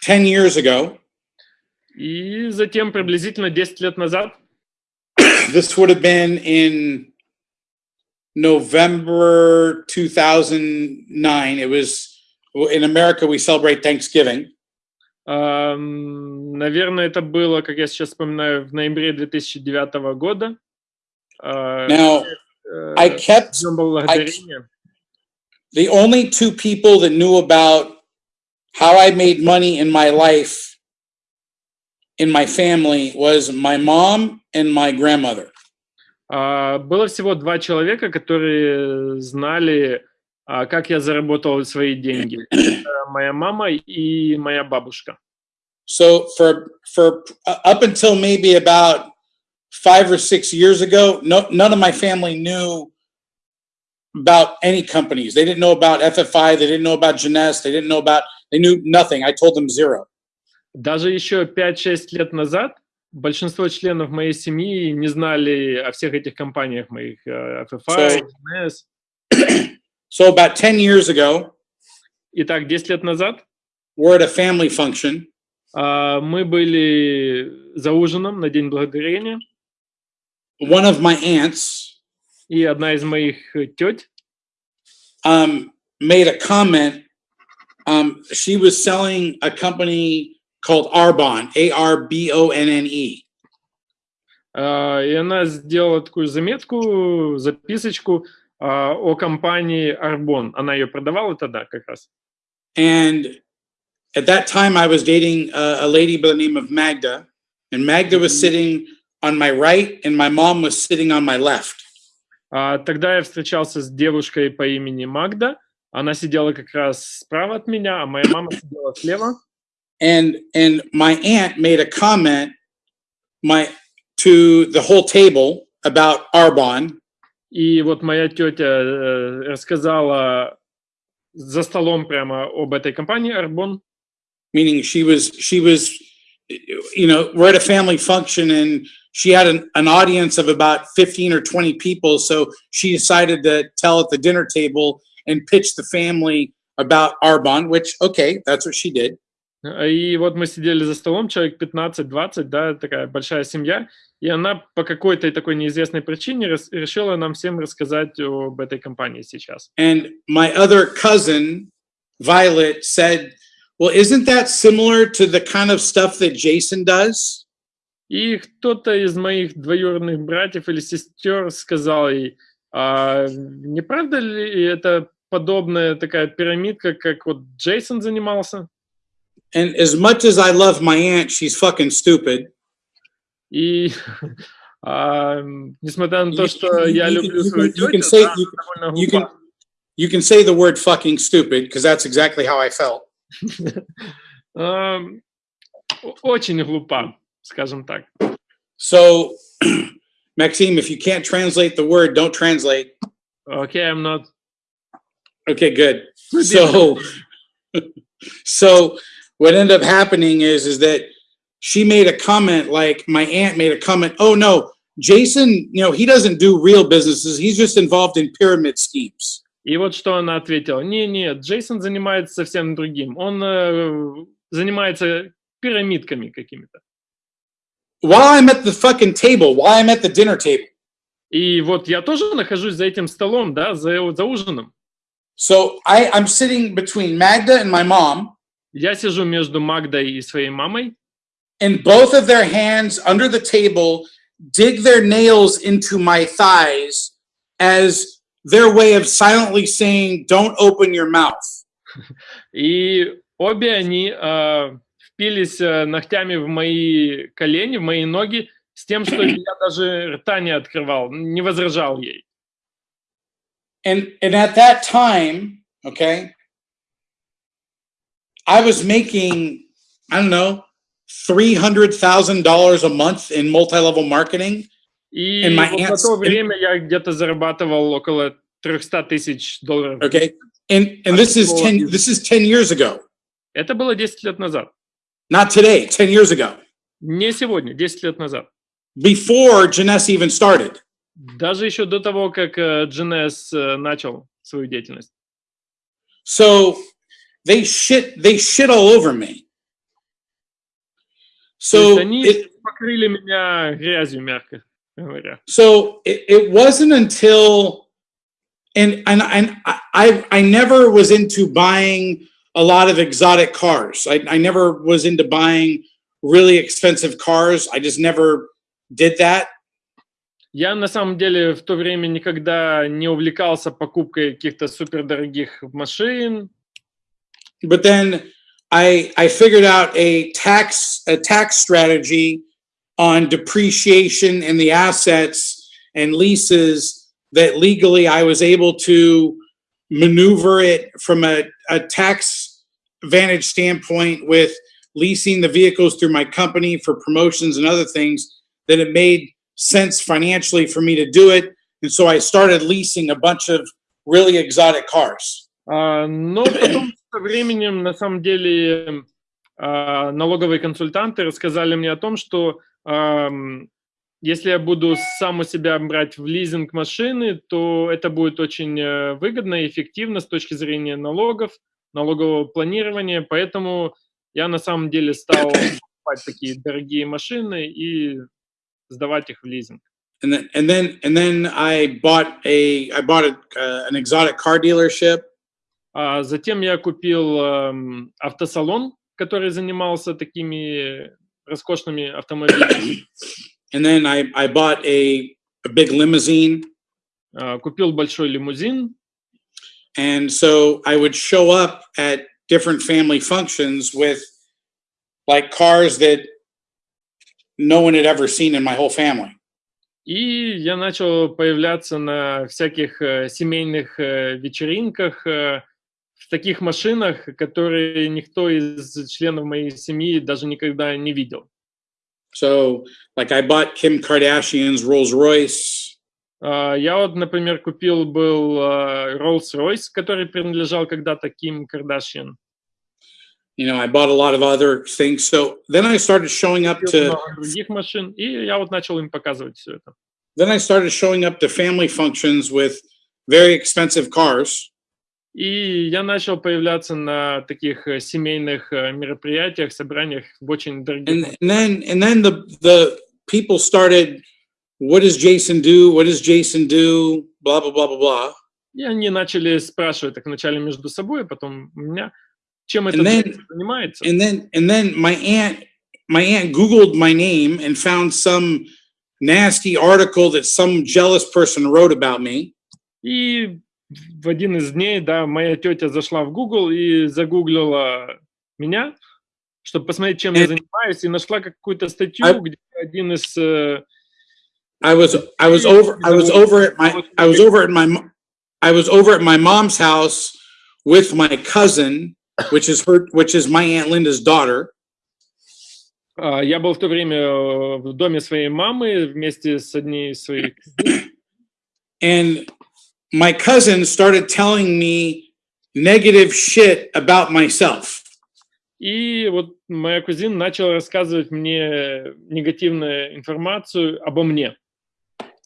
ten years ago, И затем, приблизительно 10 лет назад, <coughs> this would have been in November 2009. It was in America. We celebrate Thanksgiving, Ам, Наверное, это было, как я сейчас вспоминаю, в ноябре 2009 года. А, Now, э, I kept Днем Благодарения. the only two people that knew about how I made money in my life in my family was my mom and my grandmother. А, Было всего два человека, которые знали, а, как я заработал свои деньги. Это моя мама и моя бабушка. So for for uh, up until maybe about five or six years ago, no, none of my family knew about any companies. They didn't know about FFI. They didn't know about Jeunesse. They didn't know about. They knew nothing. I told them zero. Даже еще 5-6 лет назад большинство членов моей семьи не знали о всех этих компаниях моих, э, FFI, So- NS. So about ten years ago, Итак, 10 лет назад we're at a family function, а, мы были за ужином на День Благодарения, one of my aunts и одна из моих теть um, made a comment. Um, she was selling a company called Arbonne, A R B O N N E. А, И она сделала такую заметку, записочку а, о компании Арбон. Она ее продавала тогда как раз. And at that time, I was dating a, a lady by the name of Magda, and Magda was sitting on my right, and my mom was sitting on my left. А, Тогда я встречался с девушкой по имени Магда. Она сидела как раз справа от меня, а моя мама сидела слева. and and my aunt made a comment my to the whole table about Arbonne. И вот моя тетя э, рассказала за столом прямо об этой компании Arbonne. Meaning she was she was you know we're at a family function and she had an, an audience of about 15 or 20 people so she decided to tell at the dinner table and pitch the family about Arbonne which okay that's what she did. И вот мы сидели за столом, человек 15-20, да, такая большая семья, и она по какой-то такой неизвестной причине решила нам всем рассказать об этой компании сейчас. and my other cousin Violet said well isn't that similar to the kind of stuff that Jason does И кто-то из моих двоюродных братьев или сестер сказал ей, «А не правда ли это подобная такая пирамидка, как вот Джейсон занимался. And as much as I love my aunt, she's fucking stupid. И а, несмотря на то, You- что you- я you люблю can- you свою can- you can тетю, say- да, you- она довольно You can глупа. you can say the word fucking stupid because that's exactly how I felt. Ам, о- Очень глупа, скажем так. So, <clears throat> Maxime, if you can't translate the word, don't translate. Окей, I'm not. Okay, good. So, <laughs> so what ended up happening is, is that she made a comment like my aunt made a comment. Oh no, Jason, you know, he doesn't do real businesses. He's just involved in pyramid schemes. И вот что она ответила. Не, нет, Джейсон занимается совсем другим. Он э, занимается пирамидками какими-то. While I'm at the fucking table, while I'm at the dinner table. И вот я тоже нахожусь за этим столом, да, за, за ужином. So I, I'm sitting between Magda and my mom, Я сижу между Магдой и своей мамой, and both of their hands under the table dig their nails into my thighs as their way of silently saying, Don't open your mouth. и обе они э, впились э, ногтями в мои колени, в мои ноги, с тем, что я даже рта не открывал, не возражал ей. And and at that time, okay, I was making, I don't know, three hundred thousand dollars a month in multi-level marketing. И And my вот на aunt's- то время я где-то зарабатывал около 300 тысяч долларов. Okay. And and this is ten this is 10 years ago. Это было 10 лет назад. Not today, 10 years ago. Не сегодня, 10 лет назад. Before Janessa even started. Даже еще до того, как э, GNS э, начал свою деятельность. So they shit they shit all over me. То есть So они it, покрыли меня грязью, мягко говоря. so it, it wasn't until and and and I I I never was into buying a lot of exotic cars. I, I never was into buying really expensive cars. I just never did that. Я на самом деле в то время никогда не увлекался покупкой каких-то супердорогих машин. but then I I figured out a tax a tax strategy on depreciation and the assets and leases that legally I was able to maneuver it from a, a tax vantage standpoint with leasing the vehicles through my company for promotions and other things that it made sense financially for me to do it. And so I started leasing a bunch of really exotic cars. Uh, no со временем, на самом деле, а, налоговые консультанты рассказали мне о том, что если я буду сам у себя брать в лизинг машины, то это будет очень э, выгодно и эффективно с точки зрения налогов, налогового планирования. Поэтому я на самом деле стал покупать такие дорогие машины и сдавать их в лизинг. and then and then and then I bought a I bought a, uh, an exotic car dealership, А затем я купил эм, автосалон, который занимался такими роскошными автомобилями. and then I I bought a a big limousine, А, Купил большой лимузин. and so I would show up at different family functions with like cars that no one had ever seen in my whole family. И я начал появляться на всяких э, семейных э, вечеринках э, в таких машинах, которые никто из членов моей семьи даже никогда не видел. So like I bought Kim Kardashian's Rolls Royce. А, Я вот, например, купил был э, Rolls-Royce, который принадлежал когда-то Ким Кардашьян. You know, I bought a lot of other things. So then I started showing up to других машин, и я вот начал им показывать все это. then I started showing up to family functions with very expensive cars. И я начал появляться на таких э, семейных э, мероприятиях, собраниях в очень дорогих and, and then and then the the people started what does jason do what does jason do blah blah blah blah blah И они начали спрашивать так вначале между собой, а потом у меня, чем это занимается. and then and then my aunt my aunt googled my name and found some nasty article that some jealous person wrote about me И в один из дней, да, моя тетя зашла в Google и загуглила меня, чтобы посмотреть, чем я занимаюсь, и нашла какую-то статью, А- где один из... э, I was I was over I was over at my I was over at my I was over at my mom's house with my cousin, which is her which is my aunt Linda's daughter, а, Я был в то время э, в доме своей мамы вместе с одней из своих... and my cousin started telling me negative shit about myself. И вот моя кузина начала рассказывать мне негативную информацию обо мне.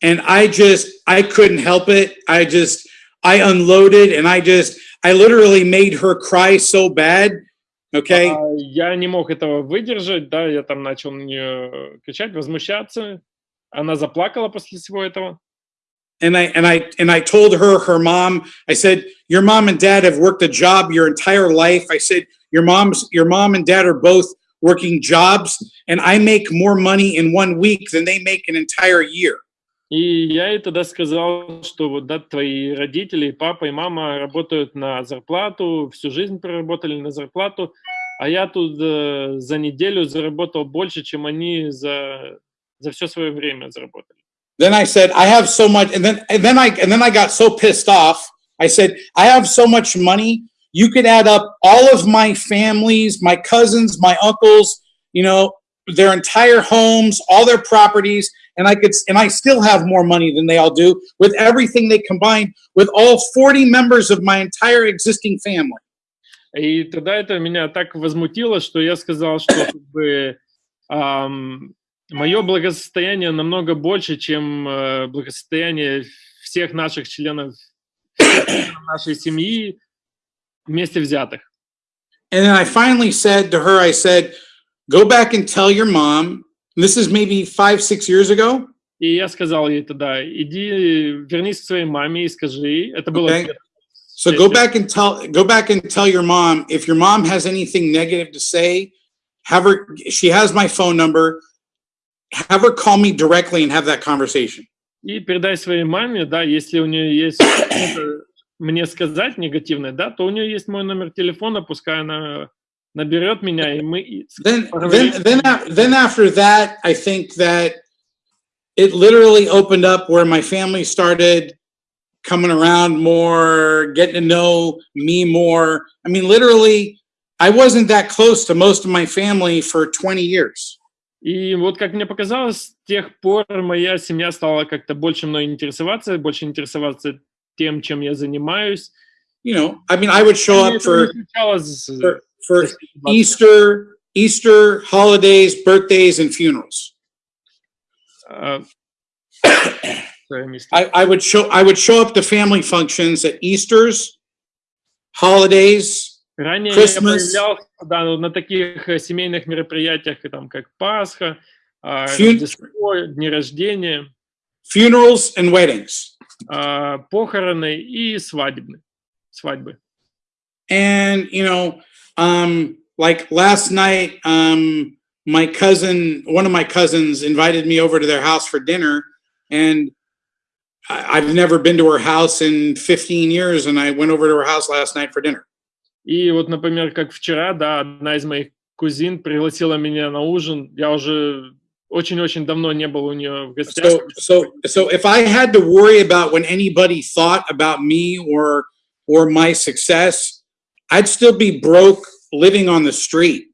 And I just I couldn't help it. I just I unloaded and I just I literally made her cry so bad. Okay? А, Я не мог этого выдержать, да, я там начал на нее кричать, возмущаться. Она заплакала после всего этого. and I and I and I told her her mom I said your mom and dad have worked a job your entire life I said your mom's your mom and dad are both working jobs and I make more money in one week than they make an entire year И я ей тогда сказал, что вот да, твои родители, и папа, и мама работают на зарплату, всю жизнь проработали на зарплату, а я тут э, за неделю заработал больше, чем они за, за все свое время заработали. then I said I have so much and then and then I and then I got so pissed off I said I have so much money you could add up all of my families my cousins my uncles you know their entire homes all their properties and I could and I still have more money than they all do with everything they combined with all 40 members of my entire existing family И тогда это меня так возмутило, что я сказал, что <coughs> как бы, ам, мое благосостояние намного больше, чем э, благосостояние всех наших членов, нашей семьи вместе взятых. and then I finally said to her I said go back and tell your mom this is maybe 5 6 years ago И я сказал ей тогда, иди, вернись к своей маме и скажи, ей». это было Okay. So go back and tell go back and tell your mom if your mom has anything negative to say, have her she has my phone number. Have her call me directly and have that conversation. И передай своей маме, да, если у нее есть что-то мне сказать негативное, да, то у нее есть мой номер телефона, пускай она наберет меня, и мы... и с- Then поговорим. then then a- then after that, I think that it literally opened up where my family started coming around more, getting to know me more. I mean, literally, I wasn't that close to most of my family for 20 years. И вот как мне показалось, с тех пор моя семья стала как-то больше мной интересоваться, больше интересоваться тем, чем я занимаюсь. You know, I mean, I would show up for э, for, for после 20. Easter, Easter holidays, birthdays, and funerals. А, мистер. I, I would show I would show up to family functions at Easter's, holidays, Ранее Christmas. я появлялся да, ну, на таких э, семейных мероприятиях, там как Пасха, а, Рождество, дни рождения, funerals, and weddings. а, похороны и свадебны, свадьбы. And you know, um, like last night, um, my cousin, one of my cousins, invited me over to their house for dinner, and I, I've never been to her house in 15 years, and I went over to her house last night for dinner. И вот, например, как вчера, да, одна из моих кузин пригласила меня на ужин. Я уже очень-очень давно не был у нее в гостях. So, so, so if I had to worry about when anybody thought about me or or my success, I'd still be broke, living on the street.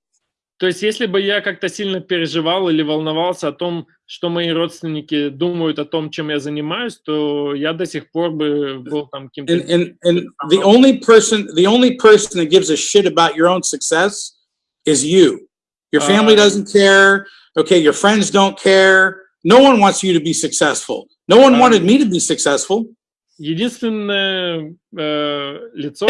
То есть, если бы я как-то сильно переживал или волновался о том, что мои родственники думают о том, чем я занимаюсь, то я до сих пор бы был там каким-то... And and and the only person, the only person that gives a shit about your own success is you. Your family Uh, doesn't care. Okay, your friends don't care. No one wants you to be successful. No one Um, wanted me to be successful. Единственное э, лицо,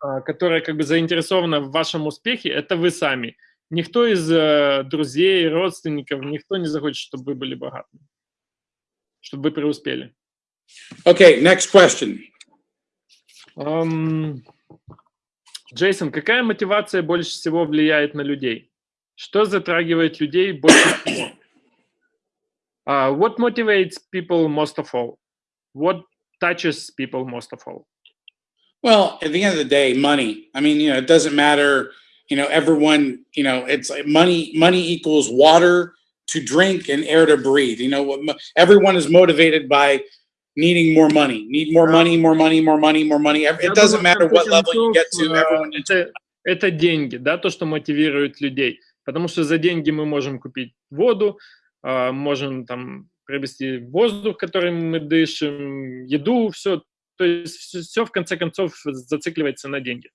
а, которое как бы заинтересовано в вашем успехе, это вы сами. Никто из э, друзей, родственников, никто не захочет, чтобы вы были богатыми, чтобы вы преуспели. Okay, next question. Ам, Джейсон, какая мотивация больше всего влияет на людей? Что затрагивает людей больше всего? А, what motivates people most of all? What touches people most of all? Well, at the end of the day, money. I mean, you know, it doesn't matter. You know, everyone. You know, it's like money. Money equals water to drink and air to breathe. You know, what mo- everyone is motivated by needing more money. Need more money, more money, more money, more money. Ev- Я It doesn't думаю, в matter what конце level you get концов, to. э, Everyone. это, это деньги, да, то, что мотивирует людей. Потому что за деньги мы можем купить воду, а, можем там приобрести воздух, которым мы дышим, еду, все. То есть все, в конце концов зацикливается на деньги.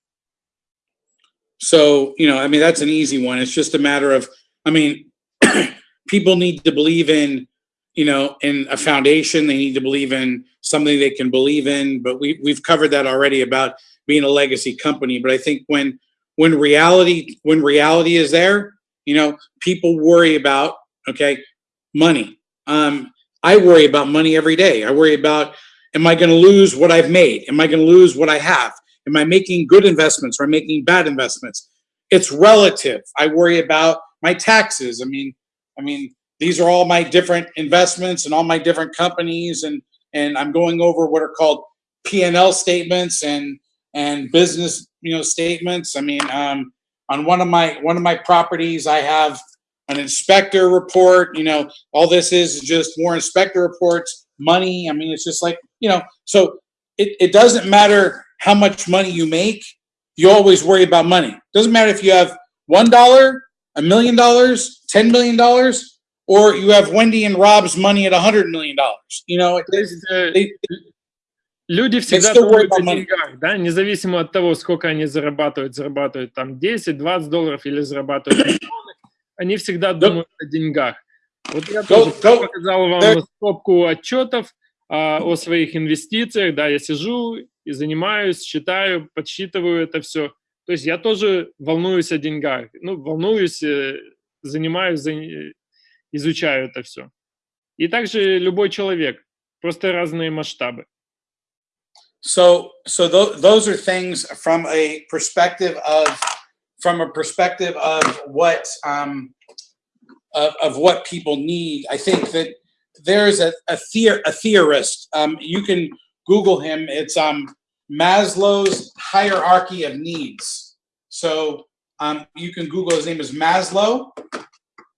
So, you know, I mean, that's an easy one. It's just a matter of, I mean, <clears throat> people need to believe in, you know, in a foundation. They need to believe in something they can believe in. But we we've covered that already about being a legacy company. But I think when when reality when reality is there, you know, people worry about okay, money. Um, I worry about money every day. I worry about am I going to lose what I've made? Am I going to lose what I have? Am I making good investments or am making bad investments? It's relative. I worry about my taxes. I mean, I mean, these are all my different investments and all my different companies, and and I'm going over what are called P and L statements and and business, you know, statements. I mean, um, on one of my one of my properties, I have an inspector report. You know, all this is just more inspector reports, money. I mean, it's just like you know. So it, it doesn't matter how much money you make. You always worry about money. Doesn't matter if you have one dollar, a million dollars, ten million dollars, or you have Wendy and Rob's money at a hundred million dollars. You know, э, they, люди всегда думают о деньгах, да, независимо от того, сколько они зарабатывают, зарабатывают там 10-20 долларов или зарабатывают миллионы, они всегда думают о деньгах. Вот я Go- тоже показал вам стопку отчетов а, о своих инвестициях, да, я сижу и занимаюсь, считаю, подсчитываю это все. То есть я тоже волнуюсь о деньгах, ну, волнуюсь, э, занимаюсь, за- изучаю это все. И также любой человек, просто разные масштабы. So, so tho- those are things from a perspective of, from a perspective of what, um, of, of what people need. I think that there's a, a, theor- a theorist. Um, you can Google him. It's um, Maslow's hierarchy of needs. So um, you can Google. His name is Maslow,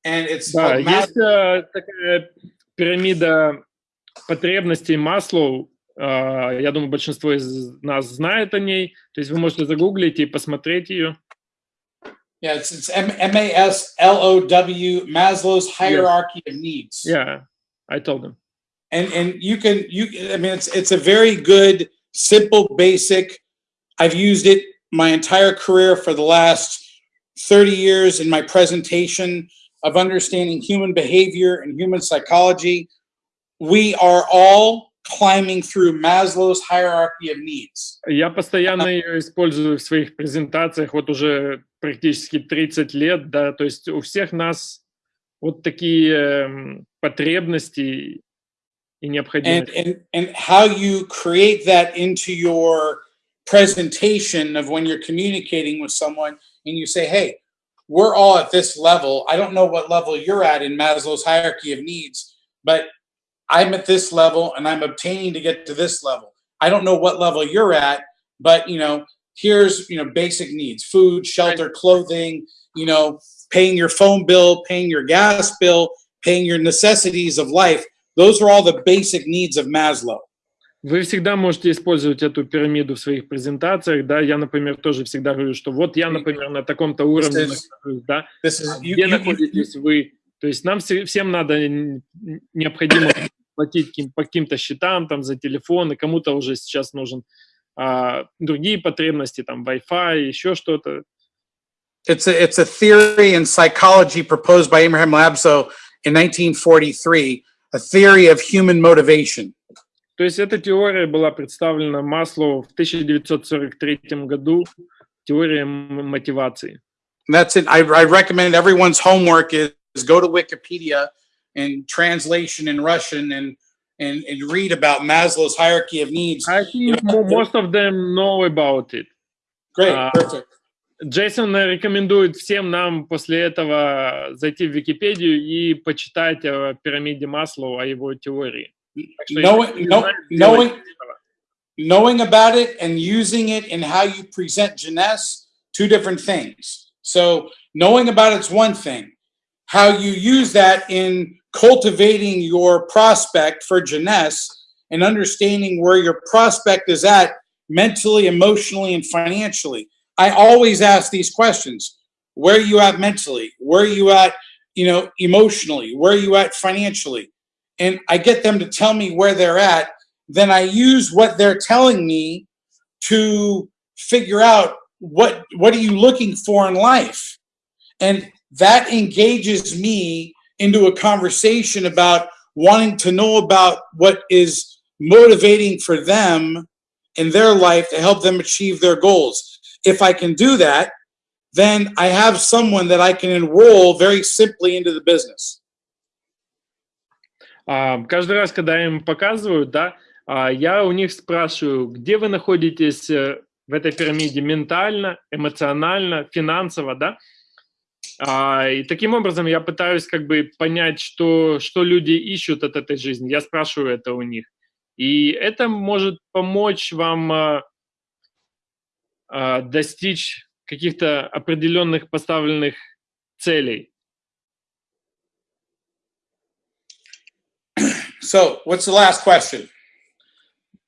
and it's Да, called Mas- есть э, такая пирамида потребностей Маслоу. Э, я думаю, большинство из нас знает о ней. То есть вы можете загуглить и посмотреть ее. yeah, it's it's M M A S L O W Maslow's hierarchy of needs. Yeah, I told them. and and you can you i mean it's it's a very good simple basic i've used it my entire career for the last 30 years in my presentation of understanding human behavior and human psychology we are all climbing through maslow's hierarchy of needs Я постоянно ее использую в своих презентациях вот уже практически 30 лет, да, то есть у всех нас вот такие эм, потребности и and, and, and how you create that into your presentation of when you're communicating with someone and you say, hey, we're all at this level. I don't know what level you're at in Maslow's hierarchy of needs, but I'm at this level and I'm obtaining to get to this level. I don't know what level you're at, but you know, here's you know basic needs: food, shelter, clothing, you know, paying your phone bill, paying your gas bill, paying your necessities of life those are all the basic needs of maslow. Вы всегда можете использовать эту пирамиду в своих презентациях, да, я, например, тоже всегда говорю, что вот я, например, на таком-то уровне is- нахожусь, да, this is you, где you- you- находитесь вы, то есть нам все- всем надо, необходимо платить по каким-то счетам, там, за телефоны, кому-то уже сейчас нужен а, другие потребности, там, Wi-Fi, еще что-то, it's a it's a theory in psychology proposed by Abraham Labso in 1943, a theory of human motivation. То есть эта теория была представлена Маслоу в 1943 году, теория м- мотивации. And that's it. I, I recommend everyone's homework is, is go to Wikipedia and translation in Russian and and, and read about Maslow's hierarchy of needs. I think mo- most of them know about it. Great, Uh, perfect. Джейсон рекомендует всем нам после этого зайти в Википедию и почитать о пирамиде Маслоу, о его теории. Так что Knowing, если не know, знаете, knowing, делайте этого. knowing about it and using it in how you present Jeunesse, two different things. So knowing about it's one thing. How you use that in cultivating your prospect for Jeunesse and understanding where your prospect is at mentally, emotionally, and financially. I always ask these questions. Where are you at mentally? Where are you at, you know, emotionally? Where are you at financially? And I get them to tell me where they're at. Then I use what they're telling me to figure out what what are you looking for in life? And that engages me into a conversation about wanting to know about what is motivating for them in their life to help them achieve their goals. If I can do that, then I have someone that I can enroll very simply into the business. А, Каждый раз, когда им показываю, да, а, я у них спрашиваю, где вы находитесь э, в этой пирамиде ментально, эмоционально, финансово, да? А, И таким образом я пытаюсь как бы понять, что, что люди ищут от этой жизни. Я спрашиваю это у них. И это может помочь вам достичь каких-то определенных поставленных целей. So, what's the last question?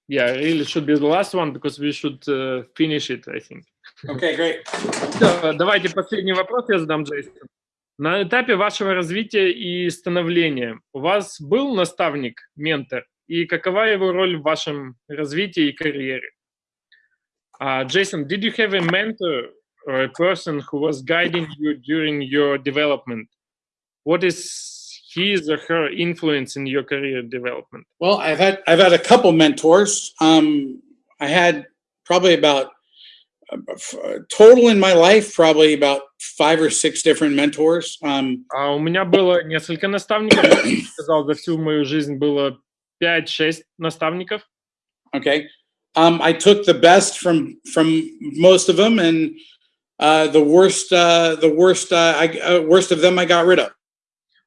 Yeah, really should be the last one because we should uh, finish it, I think. Okay, great. Всё, Давайте последний вопрос я задам, Джейсон. На этапе вашего развития и становления у вас был наставник, ментор, и какова его роль в вашем развитии и карьере? Uh, Jason, did you have a mentor or a person who was guiding you during your development? What is his or her influence in your career development? Well, I've had I've had a couple mentors. Um, I had probably about uh, f- total in my life, probably about five or six different mentors. Um, А у меня было несколько наставников, я бы сказал, за всю мою жизнь было 5-6 наставников. okay, um, I took the best from from most of them, and uh, the worst uh, the worst uh, I uh, worst of them I got rid of.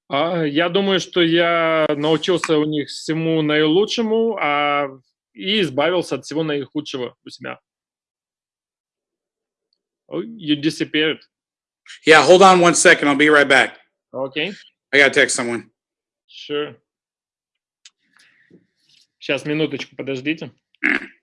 А, Я думаю, что я научился у них всему наилучшему а, и избавился от всего наихудшего у себя. Oh, you disappeared. Yeah, hold on one second. I'll be right back. Okay, I gotta text someone. sure. Сейчас, минуточку, подождите. <clears throat>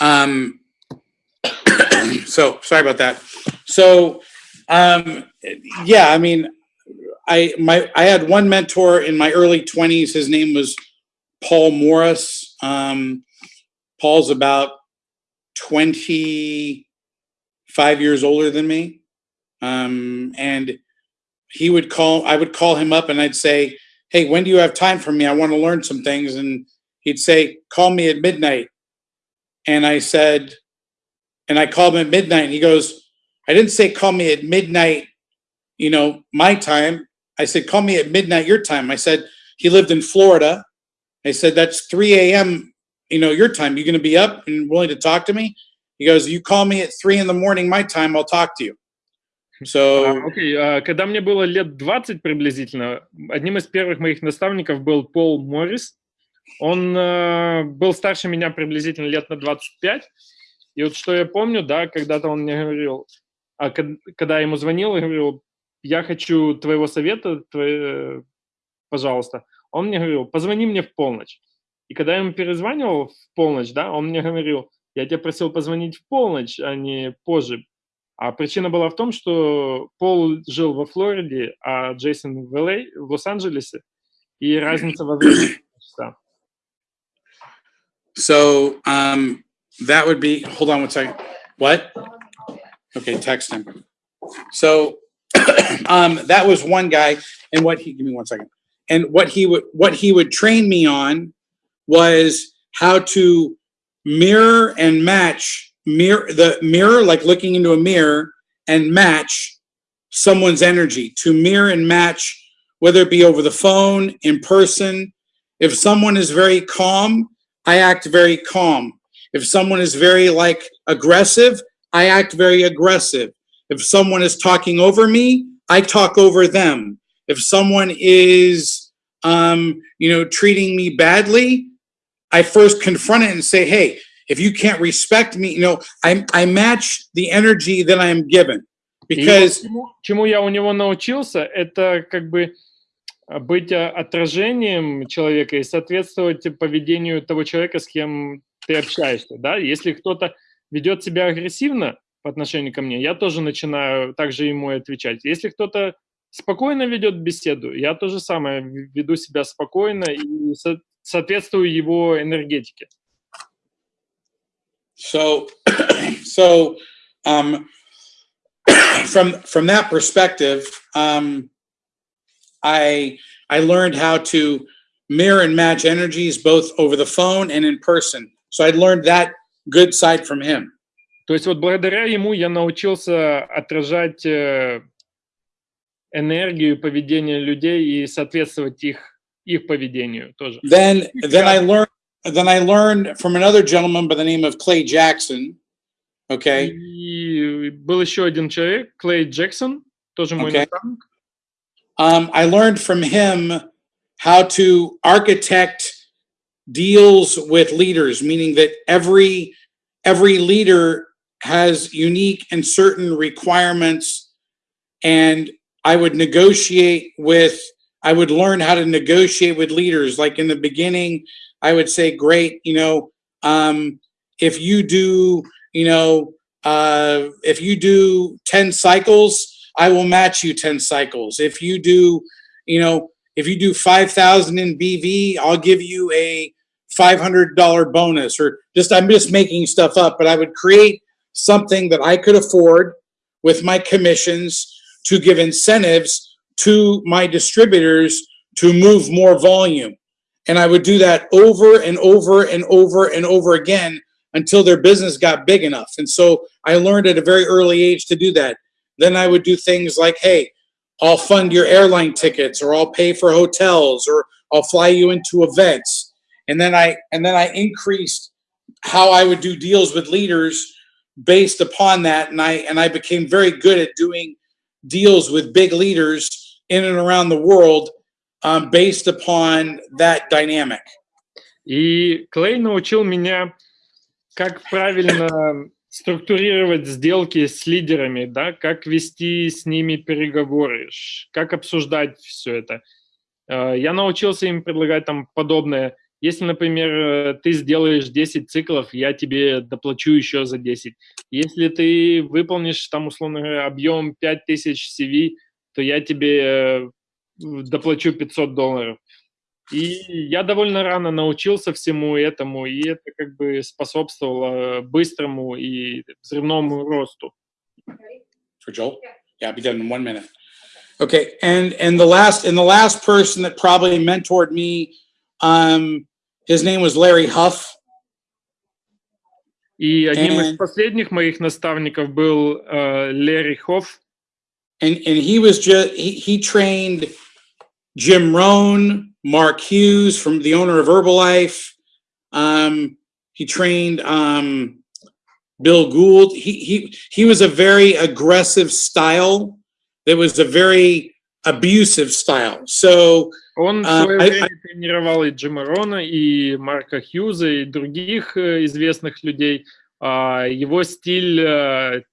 Um, <coughs> so sorry about that. So, um, yeah, I mean, I my I had one mentor in my early twenties. His name was Paul Morris. Um, Paul's about twenty five years older than me, um, and he would call. I would call him up, and I'd say, "Hey, when do you have time for me? I want to learn some things." And he'd say, "Call me at midnight." and I said, and I called him at midnight, and he goes, I didn't say call me at midnight, you know, my time. I said, call me at midnight your time. I said, he lived in Florida. I said, that's 3 a.m., you know, your time. You going to be up and willing to talk to me? He goes, you call me at three in the morning, my time, I'll talk to you. So, А, Окей, а, когда мне было лет 20 приблизительно, одним из первых моих наставников был Пол Моррис. Он э, был старше меня приблизительно лет на 25. И вот что я помню, да, когда-то он мне говорил, а когда я ему звонил, я говорил, я хочу твоего совета, твои- пожалуйста. Он мне говорил, позвони мне в полночь. И когда я ему перезванивал в полночь, да, он мне говорил, я тебя просил позвонить в полночь, а не позже. А причина была в том, что Пол жил во Флориде, а Джейсон в LA, в Лос-Анджелесе, и разница во времени. So um, that would be. Hold on one second. What? Okay, text him. So <clears throat> um, that was one guy, and what he give me one second. And what he would what he would train me on was how to mirror and match mirror the mirror like looking into a mirror and match someone's energy to mirror and match whether it be over the phone in person if someone is very calm i act very calm if someone is very like aggressive i act very aggressive If someone is talking over me, I talk over them. If someone is, um, you know, treating me badly, I first confront it and say, hey, if you can't respect me, you know, I, I match the energy that I am given. И Because вот чему, чему я у него научился, это как бы а, быть а, отражением человека и соответствовать поведению того человека, с кем ты общаешься. Да? Если кто-то ведет себя агрессивно по отношению ко мне, я тоже начинаю также ему отвечать. Если кто-то спокойно ведет беседу, я то же самое веду себя спокойно и со- соответствую его энергетике. So, <coughs> so, um, <coughs> from, from that perspective, um, I, I learned how to mirror and match energies both over the phone and in person. So I learned that good side from him. То есть вот благодаря ему я научился отражать э, энергию, поведение людей и соответствовать их, их поведению тоже. Then, then I learned, then I learned from another gentleman by the name of Clay Jackson. Okay. И был еще один человек, Клей Джексон, тоже мой Окей. наставник. Um, I learned from him how to architect deals with leaders, meaning that every every leader has unique and certain requirements, and I would negotiate with. I would learn how to negotiate with leaders. Like in the beginning, I would say, "Great, you know, um, if you do, you know, uh, if you do ten cycles." I will match you 10 cycles. If you do, you know, if you do 5,000 in BV, I'll give you a $500 bonus or just, I'm just making stuff up, but I would create something that I could afford with my commissions to give incentives to my distributors to move more volume. And I would do that over and over and over and over again until their business got big enough. And so I learned at a very early age to do that. Then I would do things like, hey, I'll fund your airline tickets or I'll pay for hotels or I'll fly you into events. And then I and then I increased how I would do deals with leaders based upon that and I and I became very good at doing deals with big leaders in and around the world um, based upon that dynamic. И Клей научил меня, как правильно <laughs> структурировать сделки с лидерами, да, как вести с ними переговоры, как обсуждать все это. Э, Я научился им предлагать там подобное. Если, например, э, ты сделаешь 10 циклов, я тебе доплачу еще за 10. Если ты выполнишь там, условно говоря, объем 5000 CV, то я тебе э, доплачу 500 долларов. И я довольно рано научился всему этому, и это как бы способствовало быстрому и взрывному росту. For Joel? Yeah, I'll be done in one minute. Okay, and and the last and the last person that probably mentored me, um, his name was Larry Huff. И одним из последних моих наставников был э, Лерри Хофф, And and he was just he, he trained Jim Rohn, Mark Hughes from the owner of Herbalife. Um, he trained um, Bill Gould. He he he was a very aggressive style. That was a very abusive style. So Он в А, свое а- время тренировал и Джима Рона, и Марка Хьюза, и других э, известных людей. А Его стиль э,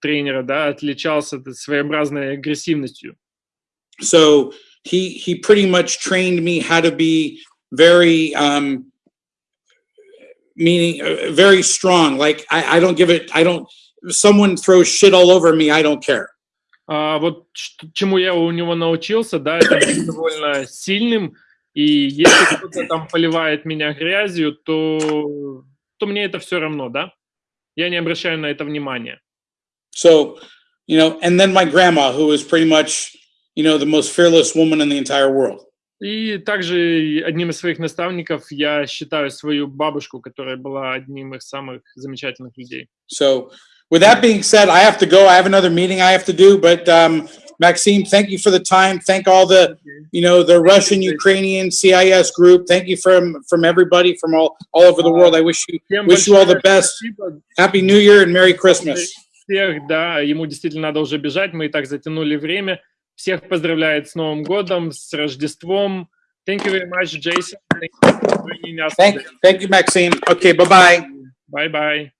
тренера да, отличался т- своеобразной агрессивностью. so he he pretty much trained me how to be very um meaning uh, very strong like I, I don't give it i don't if someone throws shit all over me i don't care А вот ш- чему я у него научился, да, это быть <coughs> довольно сильным, и если кто-то там поливает меня грязью, то, то мне это все равно, да? Я не обращаю на это внимания. so you know and then my grandma who was pretty much you know the most fearless woman in the entire world И также одним из своих наставников я считаю свою бабушку, которая была одним из самых замечательных людей. so with that being said i have to go i have another meeting i have to do but um maxime thank you for the time thank all the you know the russian ukrainian cis group thank you from from everybody from all all over the world i wish you Всем Wish you all the большое best. спасибо. happy new year and merry christmas всех, да, ему действительно надо уже бежать, мы и так затянули время. Всех поздравляет с Новым годом, с Рождеством. Thank you very much, Jason. Thank you Thank, thank you, Maxime. Okay, bye-bye. Bye-bye.